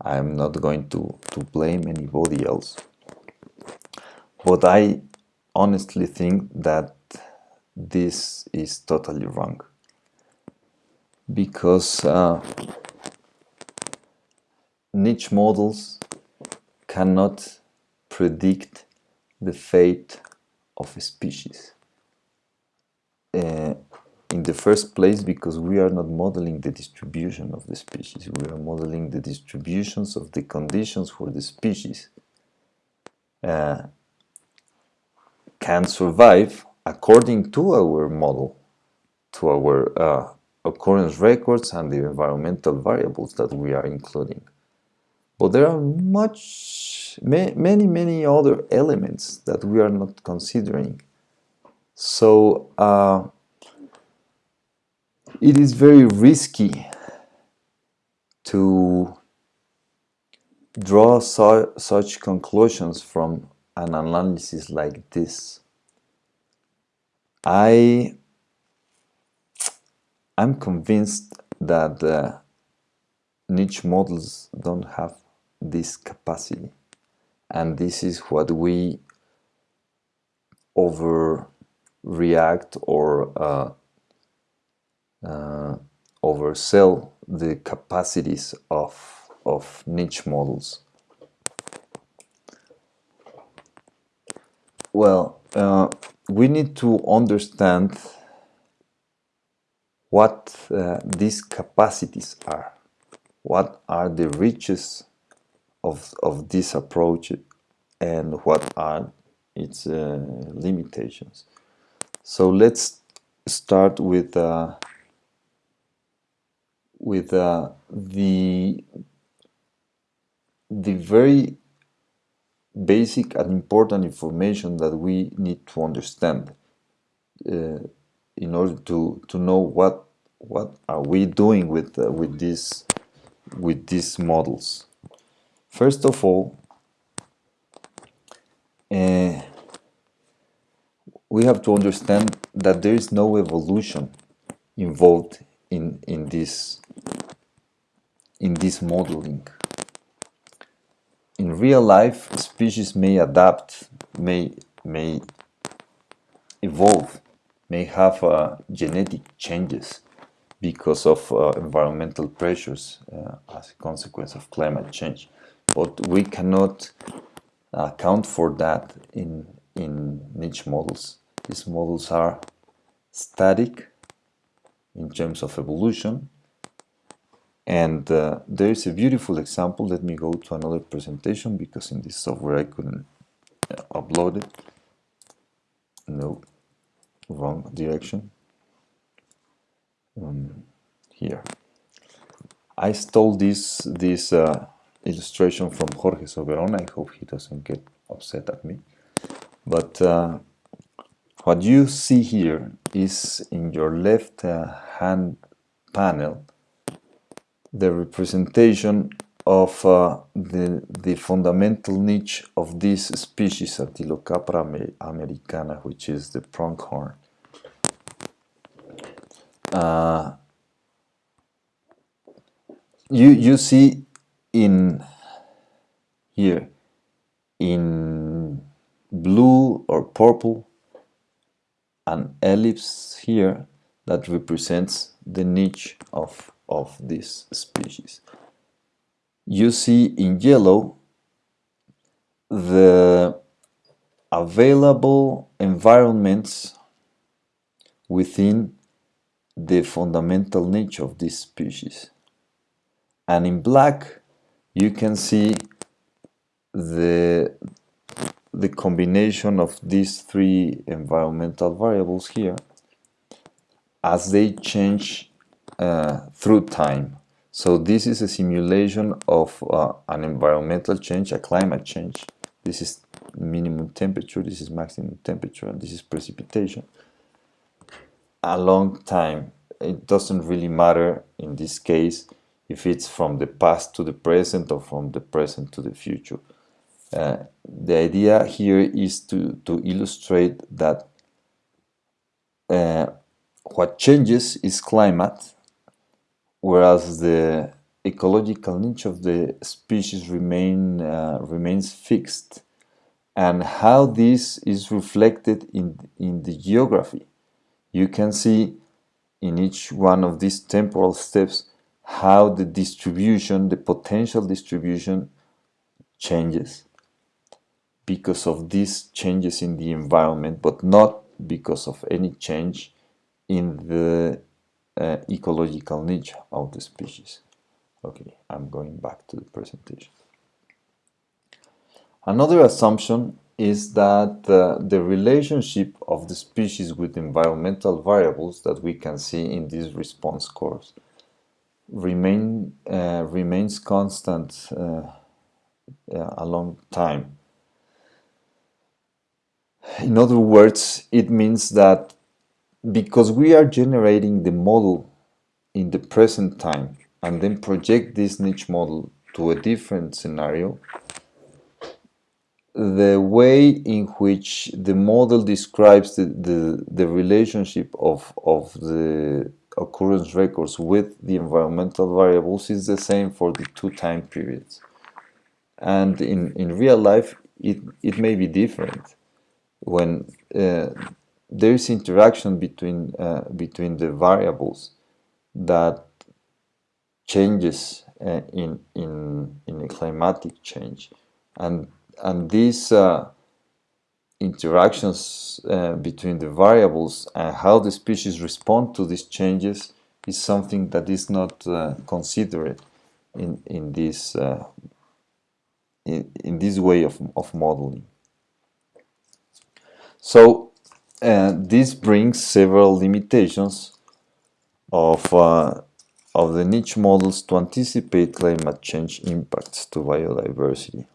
I'm not going to, to blame anybody else. But I honestly think that this is totally wrong because uh, niche models cannot predict the fate of a species. Uh, in the first place because we are not modeling the distribution of the species. We are modeling the distributions of the conditions for the species uh, can survive according to our model, to our uh, occurrence records and the environmental variables that we are including. But there are much, many, many other elements that we are not considering. So uh, it is very risky to draw su such conclusions from an analysis like this. I I'm convinced that uh, niche models don't have this capacity and this is what we overreact or uh, uh, oversell the capacities of, of niche models. Well, uh, we need to understand what uh, these capacities are. What are the riches of, of this approach and what are its uh, limitations. So let's start with uh, with uh, the the very basic and important information that we need to understand uh, in order to to know what what are we doing with uh, with these with these models first of all uh, we have to understand that there is no evolution involved in in this in this modeling. In real life, species may adapt, may may evolve, may have uh, genetic changes because of uh, environmental pressures uh, as a consequence of climate change. But we cannot account for that in in niche models. These models are static in terms of evolution. And uh, there is a beautiful example. Let me go to another presentation because in this software I couldn't uh, upload it. No, wrong direction. Um, here. I stole this this uh, illustration from Jorge Soberon. I hope he doesn't get upset at me. But uh, what you see here is in your left uh, hand panel the representation of uh, the, the fundamental niche of this species Antilocapra americana, which is the pronghorn. Uh, you, you see in here in blue or purple an ellipse here that represents the niche of, of this species. You see in yellow the available environments within the fundamental niche of this species. And in black you can see the the combination of these three environmental variables here as they change uh, through time. So this is a simulation of uh, an environmental change, a climate change. This is minimum temperature, this is maximum temperature, and this is precipitation. A long time. It doesn't really matter in this case if it's from the past to the present or from the present to the future. Uh, the idea here is to, to illustrate that uh, what changes is climate, whereas the ecological niche of the species remain, uh, remains fixed, and how this is reflected in, in the geography. You can see in each one of these temporal steps how the distribution, the potential distribution changes because of these changes in the environment, but not because of any change in the uh, ecological niche of the species. Okay, I'm going back to the presentation. Another assumption is that uh, the relationship of the species with environmental variables that we can see in these response curves remain uh, remains constant uh, a long time. In other words, it means that because we are generating the model in the present time and then project this niche model to a different scenario, the way in which the model describes the, the, the relationship of, of the occurrence records with the environmental variables is the same for the two time periods. And in, in real life, it, it may be different. When uh, there is interaction between, uh, between the variables that changes uh, in, in, in a climatic change. And, and these uh, interactions uh, between the variables and how the species respond to these changes is something that is not uh, considered in, in, this, uh, in, in this way of, of modeling. So uh, this brings several limitations of, uh, of the niche models to anticipate climate change impacts to biodiversity.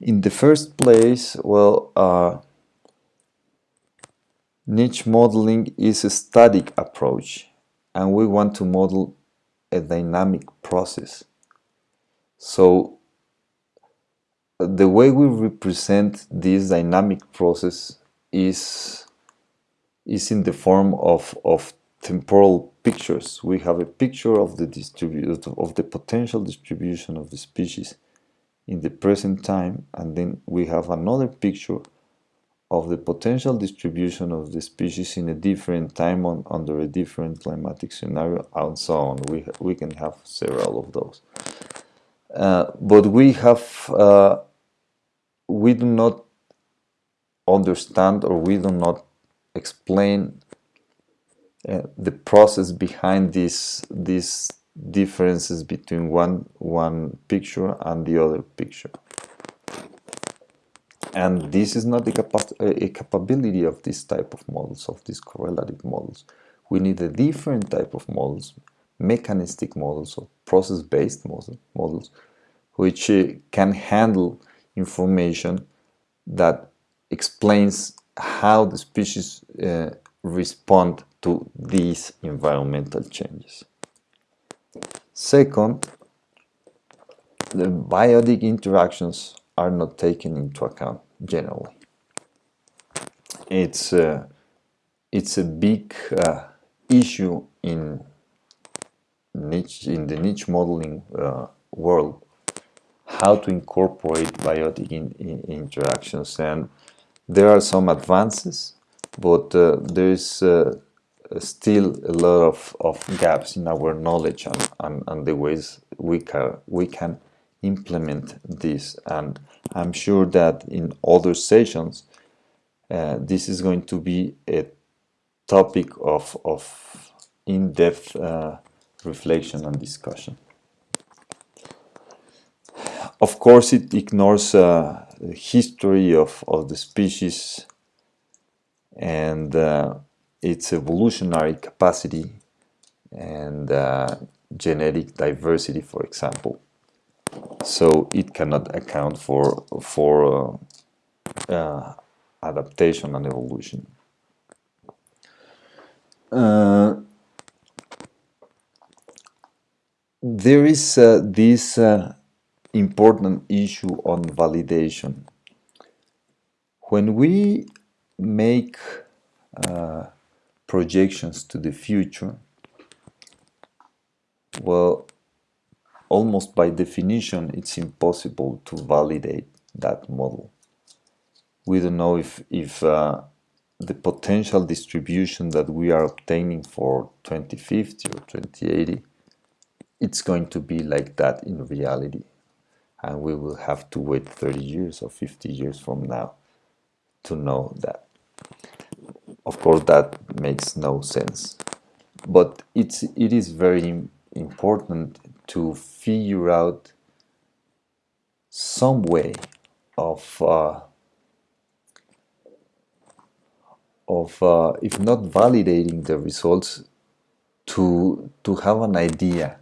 In the first place, well, uh, niche modeling is a static approach and we want to model a dynamic process. So the way we represent this dynamic process is, is in the form of, of temporal pictures. We have a picture of the distribute of the potential distribution of the species in the present time and then we have another picture of the potential distribution of the species in a different time on, under a different climatic scenario and so on. We, we can have several of those. Uh, but we have, uh, we do not understand or we do not explain uh, the process behind this, this differences between one one picture and the other picture. And this is not a, capa a capability of this type of models of these correlative models. We need a different type of models mechanistic models or process-based models which uh, can handle information that explains how the species uh, respond to these environmental changes Second, the biotic interactions are not taken into account generally. It's a, uh, it's a big uh, issue in niche in the niche modeling uh, world how to incorporate biotic in, in interactions and there are some advances but uh, there is uh, still a lot of, of gaps in our knowledge and, and, and the ways we can, we can implement this and I'm sure that in other sessions uh, this is going to be a topic of, of in-depth uh, reflection and discussion. Of course it ignores uh, the history of, of the species and uh, its evolutionary capacity and uh, genetic diversity, for example. So it cannot account for for uh, uh, adaptation and evolution. Uh, there is uh, this important issue on validation. When we make uh, projections to the future, well, almost by definition, it's impossible to validate that model. We don't know if, if uh, the potential distribution that we are obtaining for 2050 or 2080, it's going to be like that in reality. And we will have to wait 30 years or 50 years from now to know that. Of course that makes no sense. But it's it is very important to figure out some way of uh, of uh, if not validating the results to to have an idea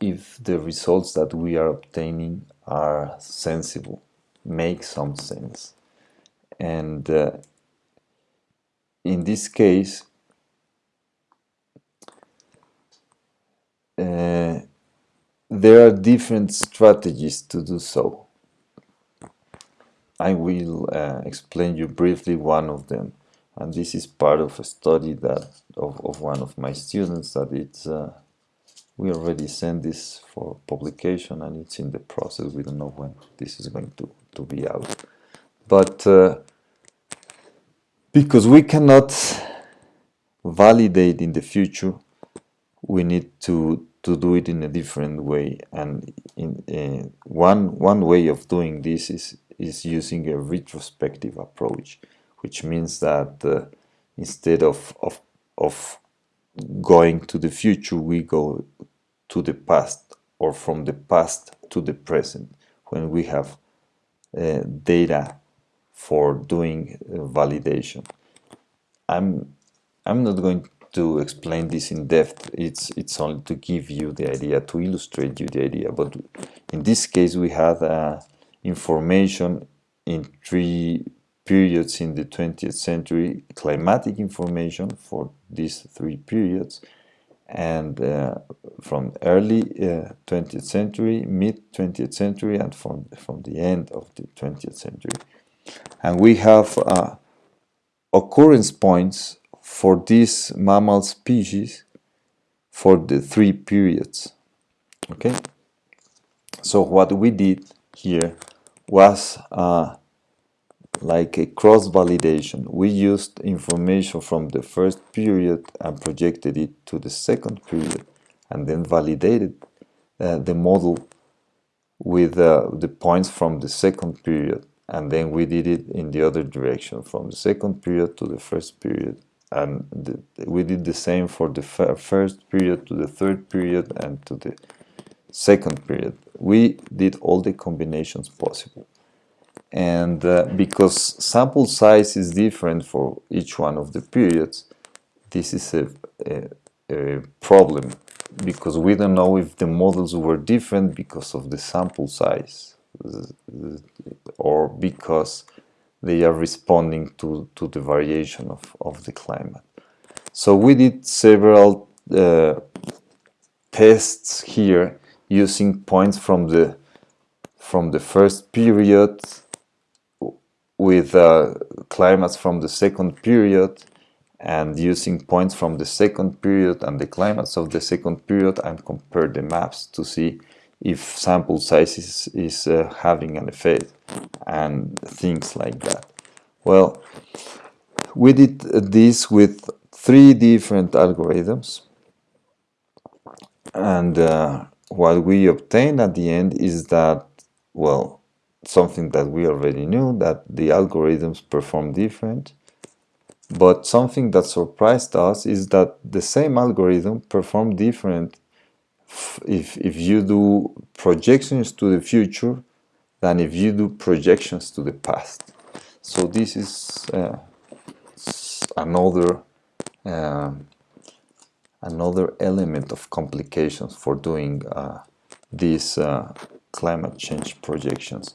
if the results that we are obtaining are sensible make some sense. And uh, in this case uh, there are different strategies to do so. I will uh, explain you briefly one of them. And this is part of a study that of, of one of my students that it's uh, we already sent this for publication and it's in the process. We don't know when this is going to, to be out. But uh, because we cannot validate in the future we need to to do it in a different way. And in uh, one one way of doing this is is using a retrospective approach which means that uh, instead of, of, of going to the future, we go to the past or from the past to the present. When we have uh, data for doing uh, validation. I'm, I'm not going to explain this in depth, it's, it's only to give you the idea, to illustrate you the idea, but in this case we had uh, information in three periods in the 20th century, climatic information for these three periods, and uh, from early uh, 20th century, mid 20th century, and from, from the end of the 20th century. And we have uh, occurrence points for these mammal species for the three periods. Okay? So what we did here was uh, like a cross-validation. We used information from the first period and projected it to the second period and then validated uh, the model with uh, the points from the second period and then we did it in the other direction from the second period to the first period. And the, we did the same for the first period to the third period and to the second period. We did all the combinations possible. And uh, because sample size is different for each one of the periods this is a, a, a, problem. Because we don't know if the models were different because of the sample size or because they are responding to, to the variation of, of the climate. So we did several uh, tests here using points from the from the first period with uh, climates from the second period and using points from the second period and the climates of the second period and compare the maps to see if sample size is, is uh, having an effect and things like that. Well, we did this with three different algorithms and uh, what we obtained at the end is that, well, something that we already knew that the algorithms perform different but something that surprised us is that the same algorithm perform different if, if you do projections to the future than if you do projections to the past so this is uh, another uh, another element of complications for doing uh, these uh, climate change projections.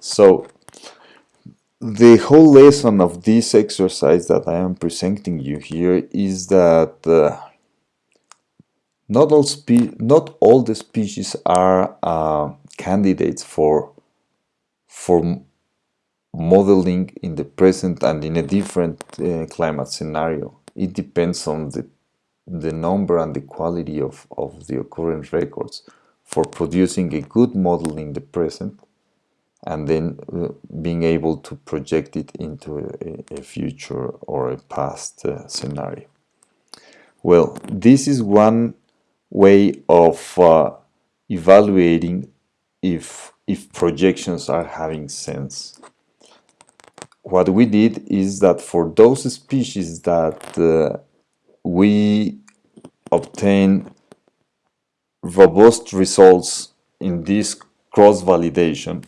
So the whole lesson of this exercise that I am presenting you here is that uh, not all not all the species are uh, candidates for for modeling in the present and in a different uh, climate scenario. It depends on the the number and the quality of, of the occurrence records for producing a good model in the present and then uh, being able to project it into a, a future or a past uh, scenario. Well, this is one way of uh, evaluating if, if projections are having sense. what we did is that for those species that uh, we obtain robust results in this cross-validation,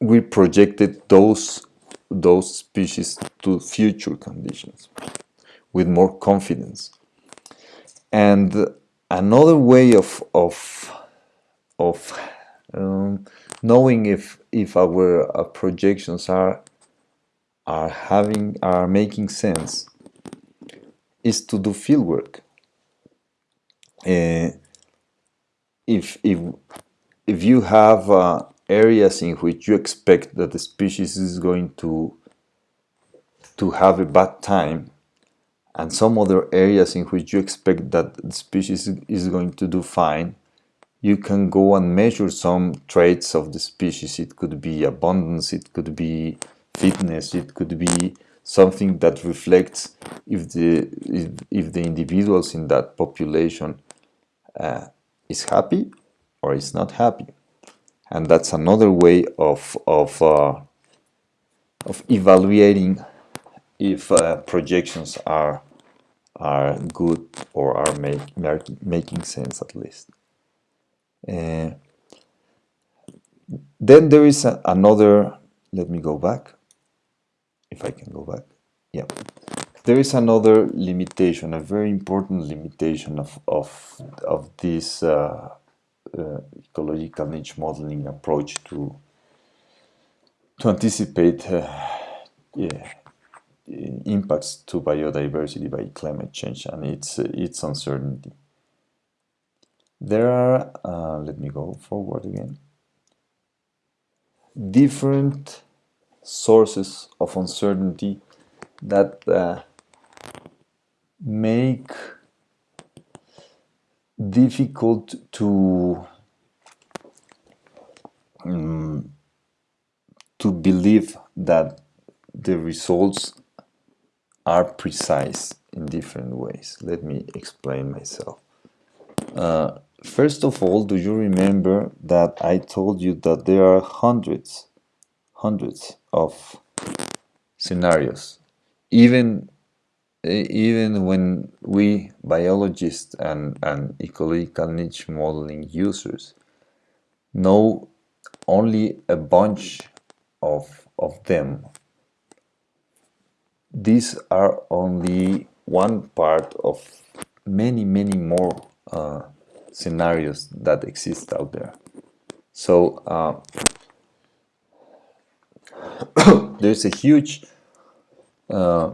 we projected those those species to future conditions with more confidence. And another way of of of um, knowing if if our uh, projections are are having are making sense is to do fieldwork. Uh, if if if you have uh, areas in which you expect that the species is going to to have a bad time and some other areas in which you expect that the species is going to do fine you can go and measure some traits of the species. It could be abundance it could be fitness it could be something that reflects if the if, if the individuals in that population uh, is happy or is not happy. And that's another way of of uh, of evaluating if uh, projections are are good or are make, make, making sense at least. Uh, then there is a, another, let me go back, if I can go back, yeah. There is another limitation, a very important limitation of, of, of this uh, uh, ecological niche modeling approach to to anticipate uh, yeah, impacts to biodiversity by climate change and its its uncertainty. There are, uh, let me go forward again, different sources of uncertainty that uh, make difficult to um, to believe that the results are precise in different ways. Let me explain myself. Uh, first of all, do you remember that I told you that there are hundreds, hundreds of scenarios, even even when we biologists and, and ecological niche modeling users know only a bunch of, of them, these are only one part of many, many more uh, scenarios that exist out there. So uh, (coughs) there's a huge uh,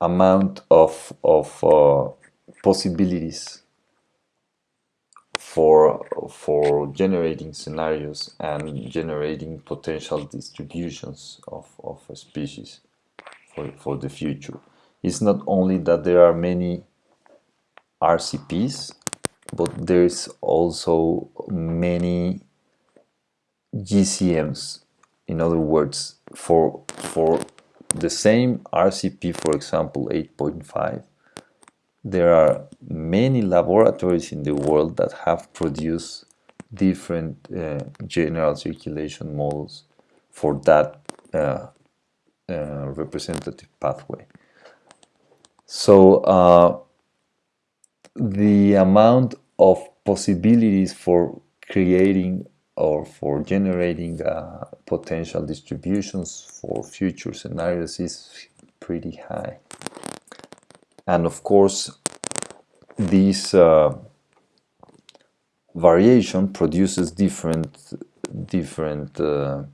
amount of, of uh, possibilities for, for generating scenarios and generating potential distributions of, of a species for, for the future. It's not only that there are many RCPs, but there's also many GCMs. In other words, for, for the same RCP, for example, 8.5, there are many laboratories in the world that have produced different uh, general circulation models for that uh, uh, representative pathway. So uh, the amount of possibilities for creating or for generating uh, potential distributions for future scenarios is pretty high. And of course, this uh, variation produces different, different uh,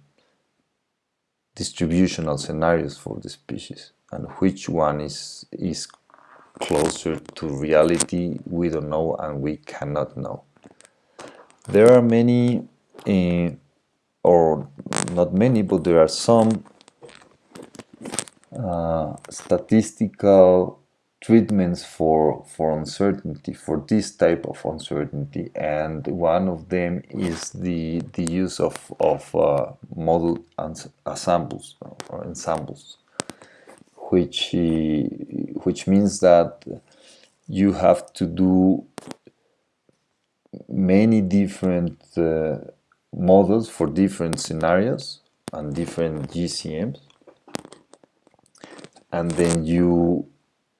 distributional scenarios for the species. And which one is, is closer to reality, we don't know and we cannot know. There are many uh, or not many, but there are some uh, statistical treatments for for uncertainty for this type of uncertainty. And one of them is the the use of of uh, model ensembles or ensembles which which means that you have to do many different uh, models for different scenarios and different GCMs and then you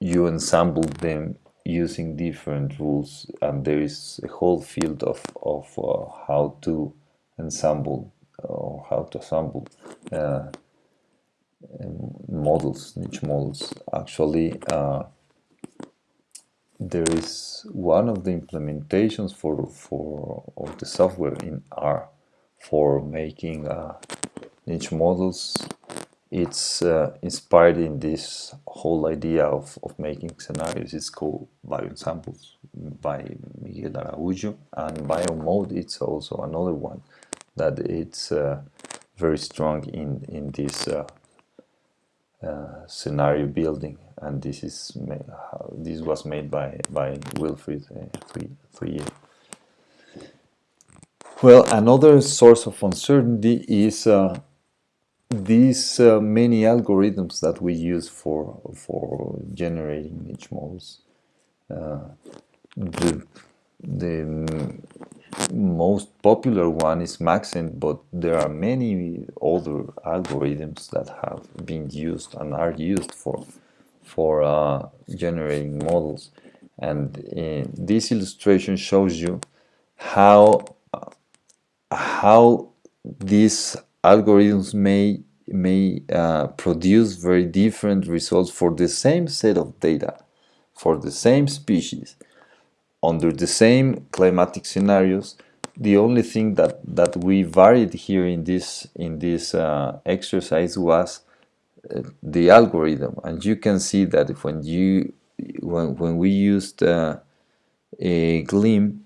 you ensemble them using different rules and there is a whole field of, of uh, how to ensemble or how to assemble uh, models, niche models. Actually, uh, there is one of the implementations for for of the software in R for making uh, niche models it's uh, inspired in this whole idea of, of making scenarios. It's called Bioensembles by Miguel Araújo and BIOMOD it's also another one that it's uh, very strong in, in this uh, uh scenario building. And this is made, this was made by, by Wilfried uh, Well, another source of uncertainty is uh, these uh, many algorithms that we use for for generating niche models uh, the the most popular one is Maxent, but there are many other algorithms that have been used and are used for for uh, generating models. And uh, this illustration shows you how how these algorithms may may uh, produce very different results for the same set of data for the same species under the same climatic scenarios. The only thing that that we varied here in this in this uh, exercise was uh, the algorithm. And you can see that when you when, when we used uh, a GLIM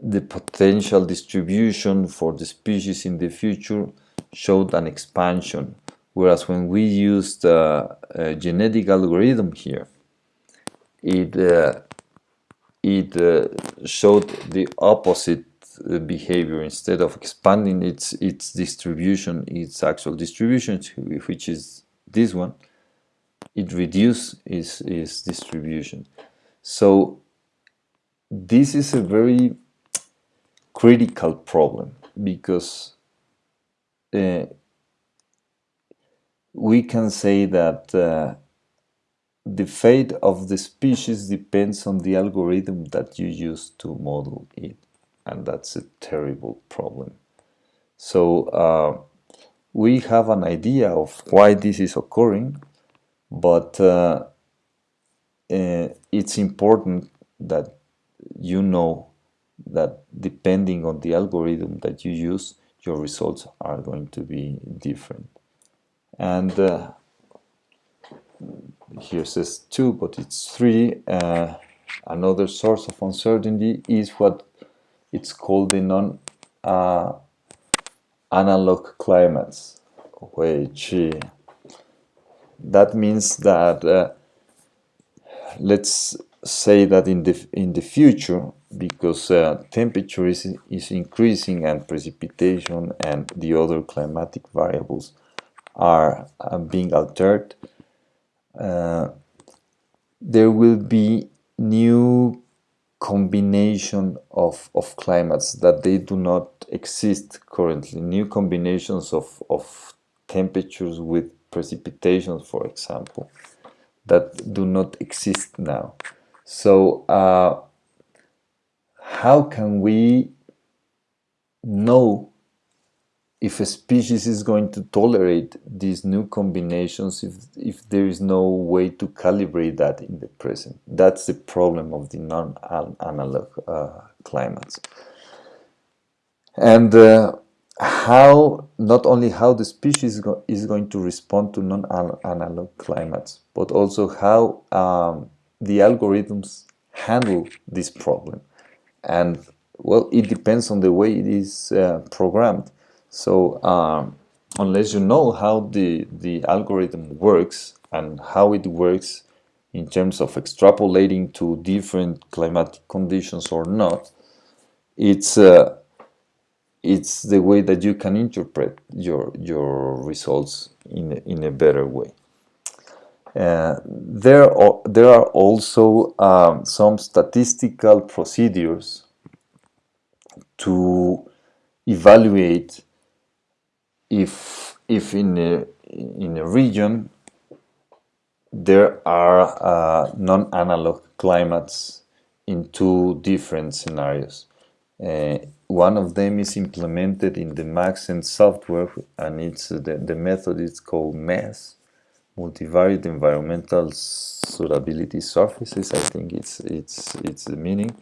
the potential distribution for the species in the future showed an expansion whereas when we used uh, a genetic algorithm here it uh, it uh, showed the opposite uh, behavior. Instead of expanding its its distribution its actual distribution which is this one it reduced its, its distribution. So this is a very critical problem because uh, we can say that uh, the fate of the species depends on the algorithm that you use to model it and that's a terrible problem. So uh, we have an idea of why this is occurring but uh, uh, it's important that you know that depending on the algorithm that you use, your results are going to be different. And uh, here says two, but it's three. Uh, another source of uncertainty is what it's called the non uh, analog climates, which uh, that means that uh, let's say that in the in the future because uh, temperature is, is increasing and precipitation and the other climatic variables are uh, being altered uh, there will be new combination of, of climates that they do not exist currently. New combinations of, of temperatures with precipitation, for example that do not exist now. So uh, how can we know if a species is going to tolerate these new combinations if, if there is no way to calibrate that in the present. That's the problem of the non-analog uh, climates. And uh, how, not only how the species go is going to respond to non-analog climates, but also how um, the algorithms handle this problem. And well, it depends on the way it is uh, programmed. So um, unless you know how the, the algorithm works and how it works in terms of extrapolating to different climatic conditions or not, it's uh, it's the way that you can interpret your your results in in a better way. Uh, there, are, there are also um, some statistical procedures to evaluate if if in a in a region there are uh, non-analog climates in two different scenarios. Uh, one of them is implemented in the Maxent software and it's uh, the, the method is called MESS, Multivariate Environmental Suitability Surfaces, I think it's, it's, it's the meaning.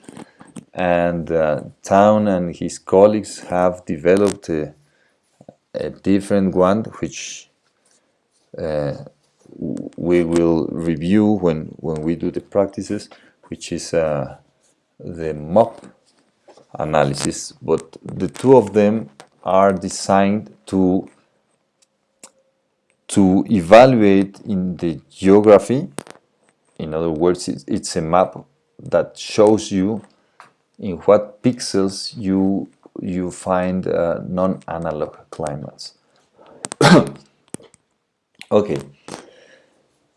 And uh, Town and his colleagues have developed a, a different one which uh, we will review when, when we do the practices, which is uh, the MOP analysis, but the two of them are designed to to evaluate in the geography. In other words, it's a map that shows you in what pixels you you find uh, non-analog climates. (coughs) okay.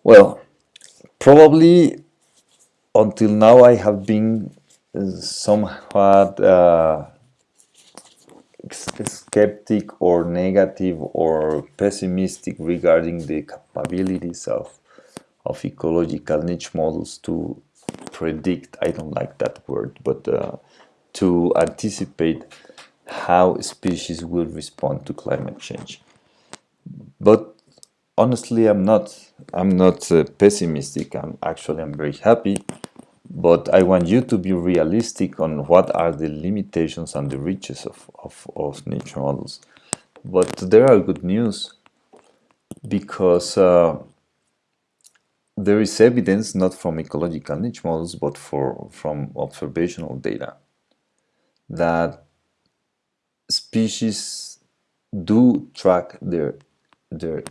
Well, probably until now I have been somewhat uh, skeptic or negative or pessimistic regarding the capabilities of of ecological niche models to predict I don't like that word but uh, to anticipate how species will respond to climate change. But honestly I'm not I'm not uh, pessimistic. I'm actually I'm very happy but I want you to be realistic on what are the limitations and the riches of, of, of niche models. But there are good news because uh, there is evidence not from ecological niche models but for from observational data that species do track their their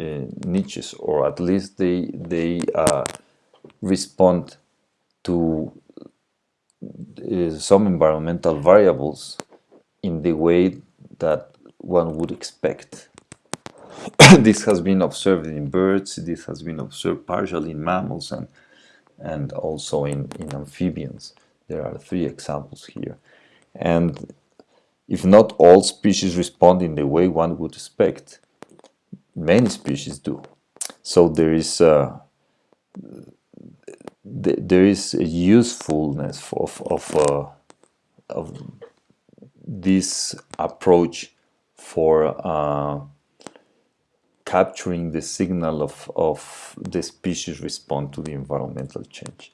uh, niches or at least they they uh, respond to uh, some environmental variables in the way that one would expect. (coughs) this has been observed in birds, this has been observed partially in mammals and, and also in, in amphibians. There are three examples here. And if not all species respond in the way one would expect, many species do. So there is uh, th there is a usefulness of of, uh, of this approach for uh, capturing the signal of, of the species respond to the environmental change.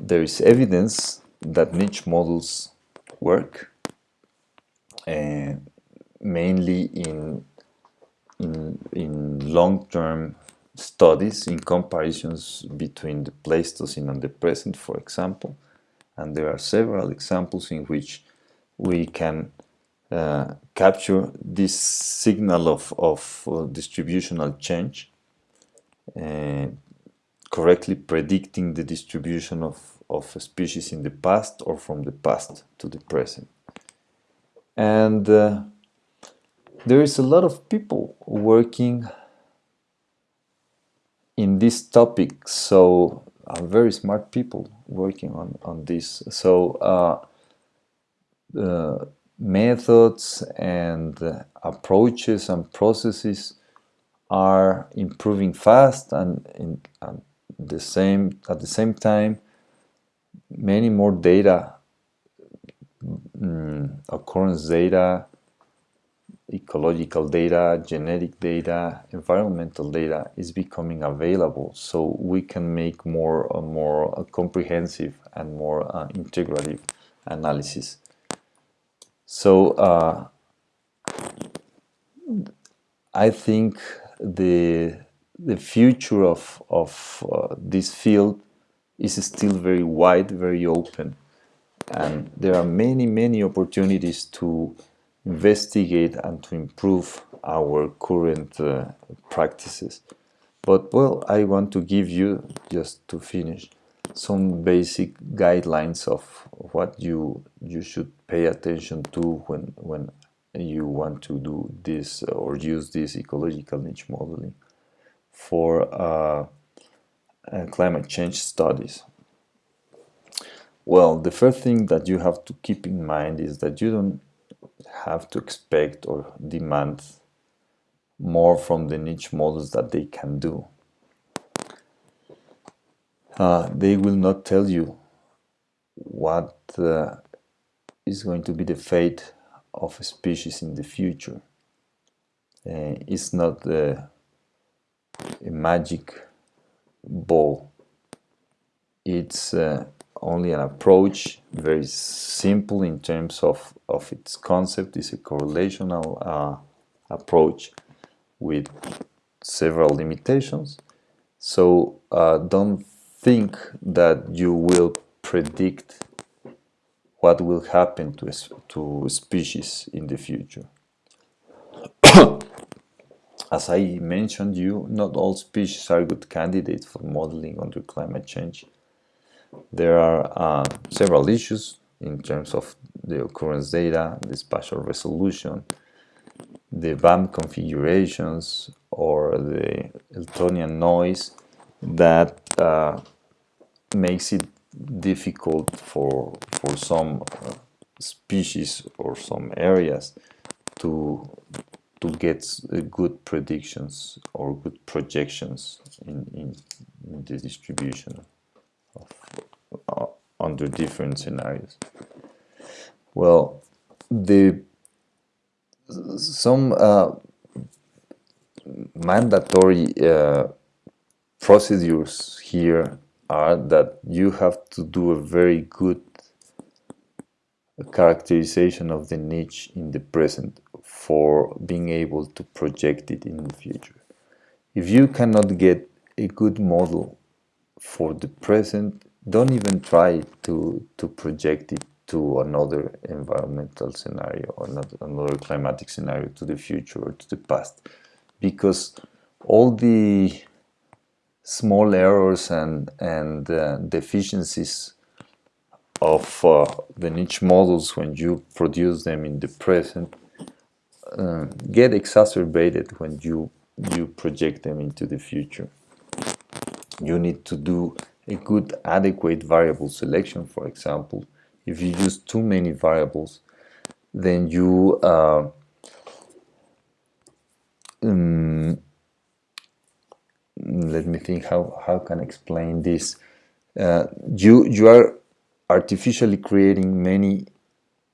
There is evidence that niche models work, uh, mainly in, in, in long-term studies in comparisons between the Pleistocene and the present, for example. And there are several examples in which we can uh, capture this signal of, of uh, distributional change, uh, correctly predicting the distribution of, of species in the past or from the past to the present. And uh, there is a lot of people working in this topic so uh, very smart people working on on this. So uh, uh, methods and approaches and processes are improving fast and in and the same at the same time many more data mm, occurrence data ecological data, genetic data, environmental data is becoming available so we can make more more comprehensive and more uh, integrative analysis. So uh, I think the the future of, of uh, this field is still very wide, very open and there are many many opportunities to investigate and to improve our current uh, practices. But well, I want to give you, just to finish, some basic guidelines of what you you should pay attention to when when you want to do this or use this ecological niche modeling for uh, uh, climate change studies. Well, the first thing that you have to keep in mind is that you don't have to expect or demand more from the niche models that they can do. Uh, they will not tell you what uh, is going to be the fate of a species in the future. Uh, it's not a magic ball. It's uh, only an approach, very simple in terms of, of its concept. It's a correlational uh, approach with several limitations. So uh, don't think that you will predict what will happen to to species in the future. (coughs) As I mentioned you, not all species are good candidates for modeling under climate change. There are uh, several issues in terms of the occurrence data, the spatial resolution, the BAM configurations, or the Eltonian noise that uh, makes it difficult for for some uh, species or some areas to to get good predictions or good projections in, in, in the distribution of, uh, under different scenarios. Well, the some uh, mandatory uh, procedures here are that you have to do a very good characterization of the niche in the present for being able to project it in the future. If you cannot get a good model for the present, don't even try to, to project it to another environmental scenario or another climatic scenario to the future or to the past because all the small errors and, and uh, deficiencies of uh, the niche models when you produce them in the present uh, get exacerbated when you you project them into the future. You need to do a good adequate variable selection for example. If you use too many variables then you uh, um, let me think how how can I explain this uh, you you are artificially creating many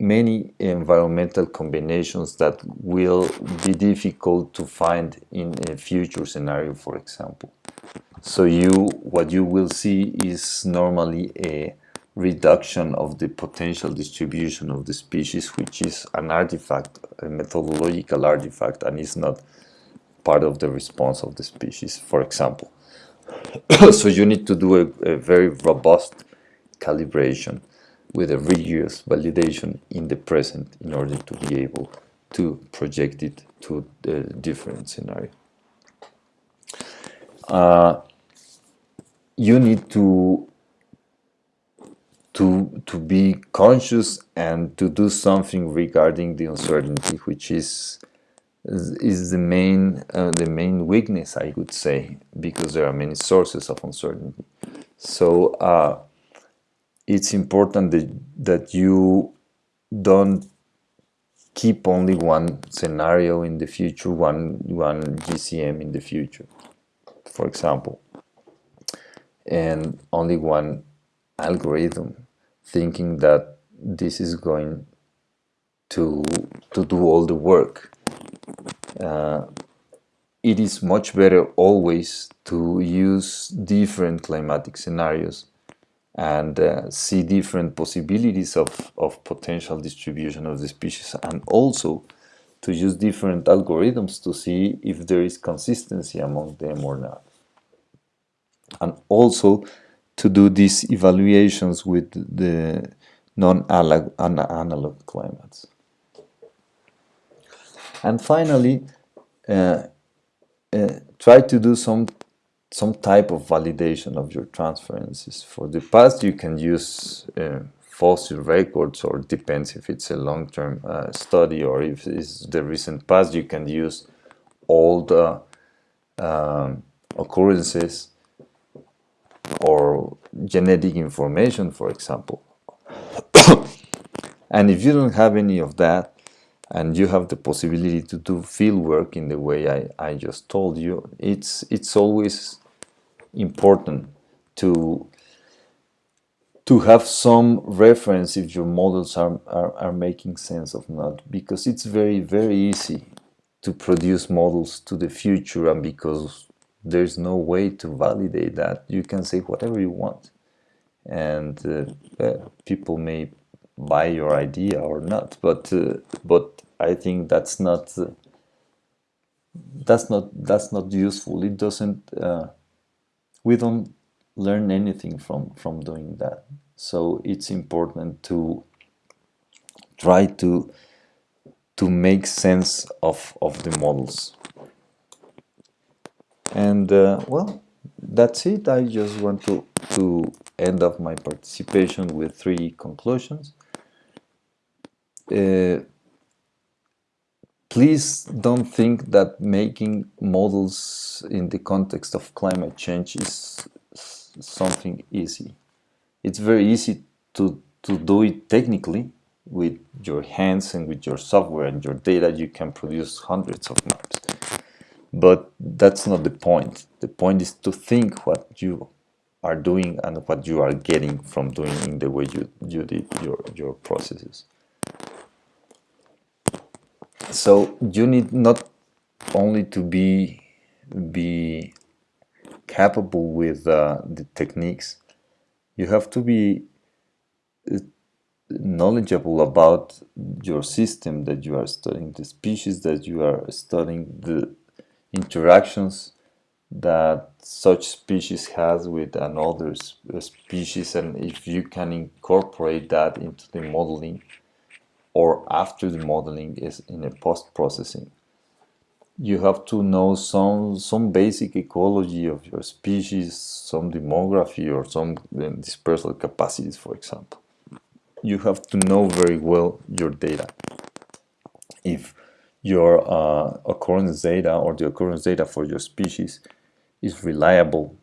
many environmental combinations that will be difficult to find in a future scenario for example so you what you will see is normally a reduction of the potential distribution of the species which is an artifact a methodological artifact and is not part of the response of the species, for example. (coughs) so you need to do a, a, very robust calibration with a rigorous validation in the present in order to be able to project it to a different scenario. Uh, you need to to to be conscious and to do something regarding the uncertainty, which is is, the main uh, the main weakness I would say because there are many sources of uncertainty. So uh, it's important that that you don't keep only one scenario in the future, one one GCM in the future, for example, and only one algorithm, thinking that this is going to to do all the work. Uh, it is much better always to use different climatic scenarios and uh, see different possibilities of, of potential distribution of the species and also to use different algorithms to see if there is consistency among them or not. And also to do these evaluations with the non-analog climates. And finally, uh, uh, try to do some some type of validation of your transferences. For the past, you can use uh, fossil records, or depends if it's a long-term uh, study or if it's the recent past. You can use old um, occurrences or genetic information, for example. (coughs) and if you don't have any of that, and you have the possibility to do field work in the way I, I just told you, it's it's always important to to have some reference if your models are, are, are making sense of not because it's very very easy to produce models to the future and because there's no way to validate that you can say whatever you want. And uh, uh, people may buy your idea or not but uh, but I think that's not uh, that's not that's not useful. It doesn't uh, we don't learn anything from from doing that. So it's important to try to to make sense of of the models. And uh, well that's it. I just want to to end up my participation with three conclusions. Uh, please don't think that making models in the context of climate change is something easy. It's very easy to, to do it technically with your hands and with your software and your data you can produce hundreds of maps. But that's not the point. The point is to think what you are doing and what you are getting from doing in the way you, you did your, your processes so you need not only to be be capable with uh, the techniques you have to be uh, knowledgeable about your system that you are studying the species that you are studying the interactions that such species has with another species. And if you can incorporate that into the modeling or after the modeling is in a post-processing. You have to know some, some basic ecology of your species, some demography or some uh, dispersal capacities, for example. You have to know very well your data. If your uh, occurrence data or the occurrence data for your species is reliable,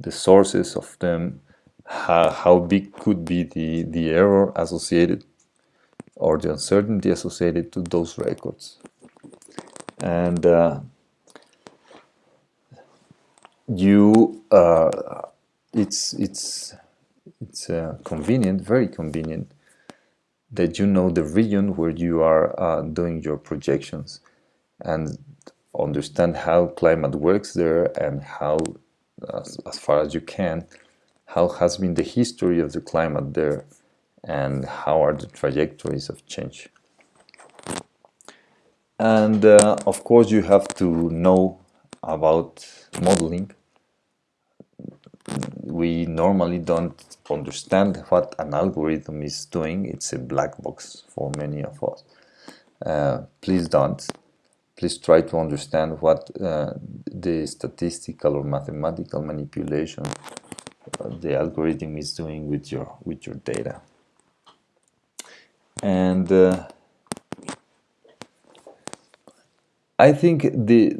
the sources of them, how, how big could be the, the error associated or the uncertainty associated to those records. And uh, you, uh, it's it's it's uh, convenient, very convenient, that you know the region where you are uh, doing your projections, and understand how climate works there and how, as, as far as you can, how has been the history of the climate there and how are the trajectories of change. And uh, of course you have to know about modeling. We normally don't understand what an algorithm is doing. It's a black box for many of us. Uh, please don't. Please try to understand what uh, the statistical or mathematical manipulation uh, the algorithm is doing with your with your data and uh, I think the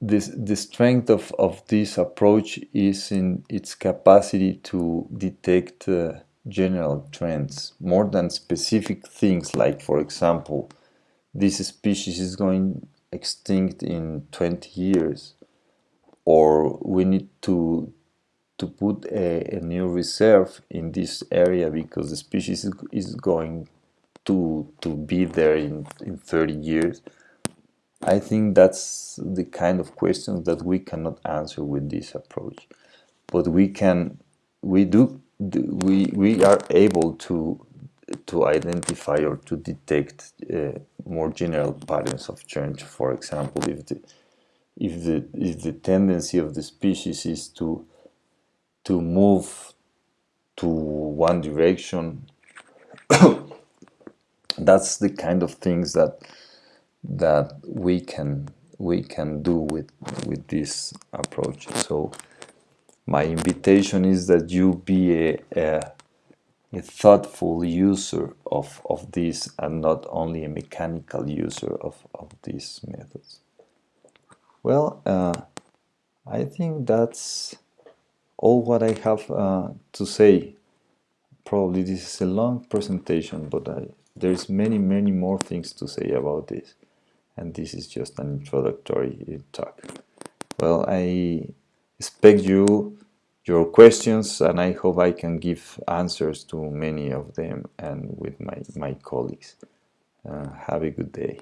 this the strength of, of this approach is in its capacity to detect uh, general trends more than specific things. Like for example this species is going extinct in 20 years or we need to to put a, a new reserve in this area because the species is, is going to to be there in, in 30 years I think that's the kind of questions that we cannot answer with this approach. But we can we do we we are able to to identify or to detect uh, more general patterns of change. For example if the if the if the tendency of the species is to to move to one direction that's the kind of things that that we can we can do with with this approach. So my invitation is that you be a, a, a thoughtful user of, of this and not only a mechanical user of, of these methods. Well uh, I think that's all what I have uh, to say. Probably this is a long presentation but I there's many many more things to say about this and this is just an introductory talk well I expect you your questions and I hope I can give answers to many of them and with my, my colleagues. Uh, have a good day.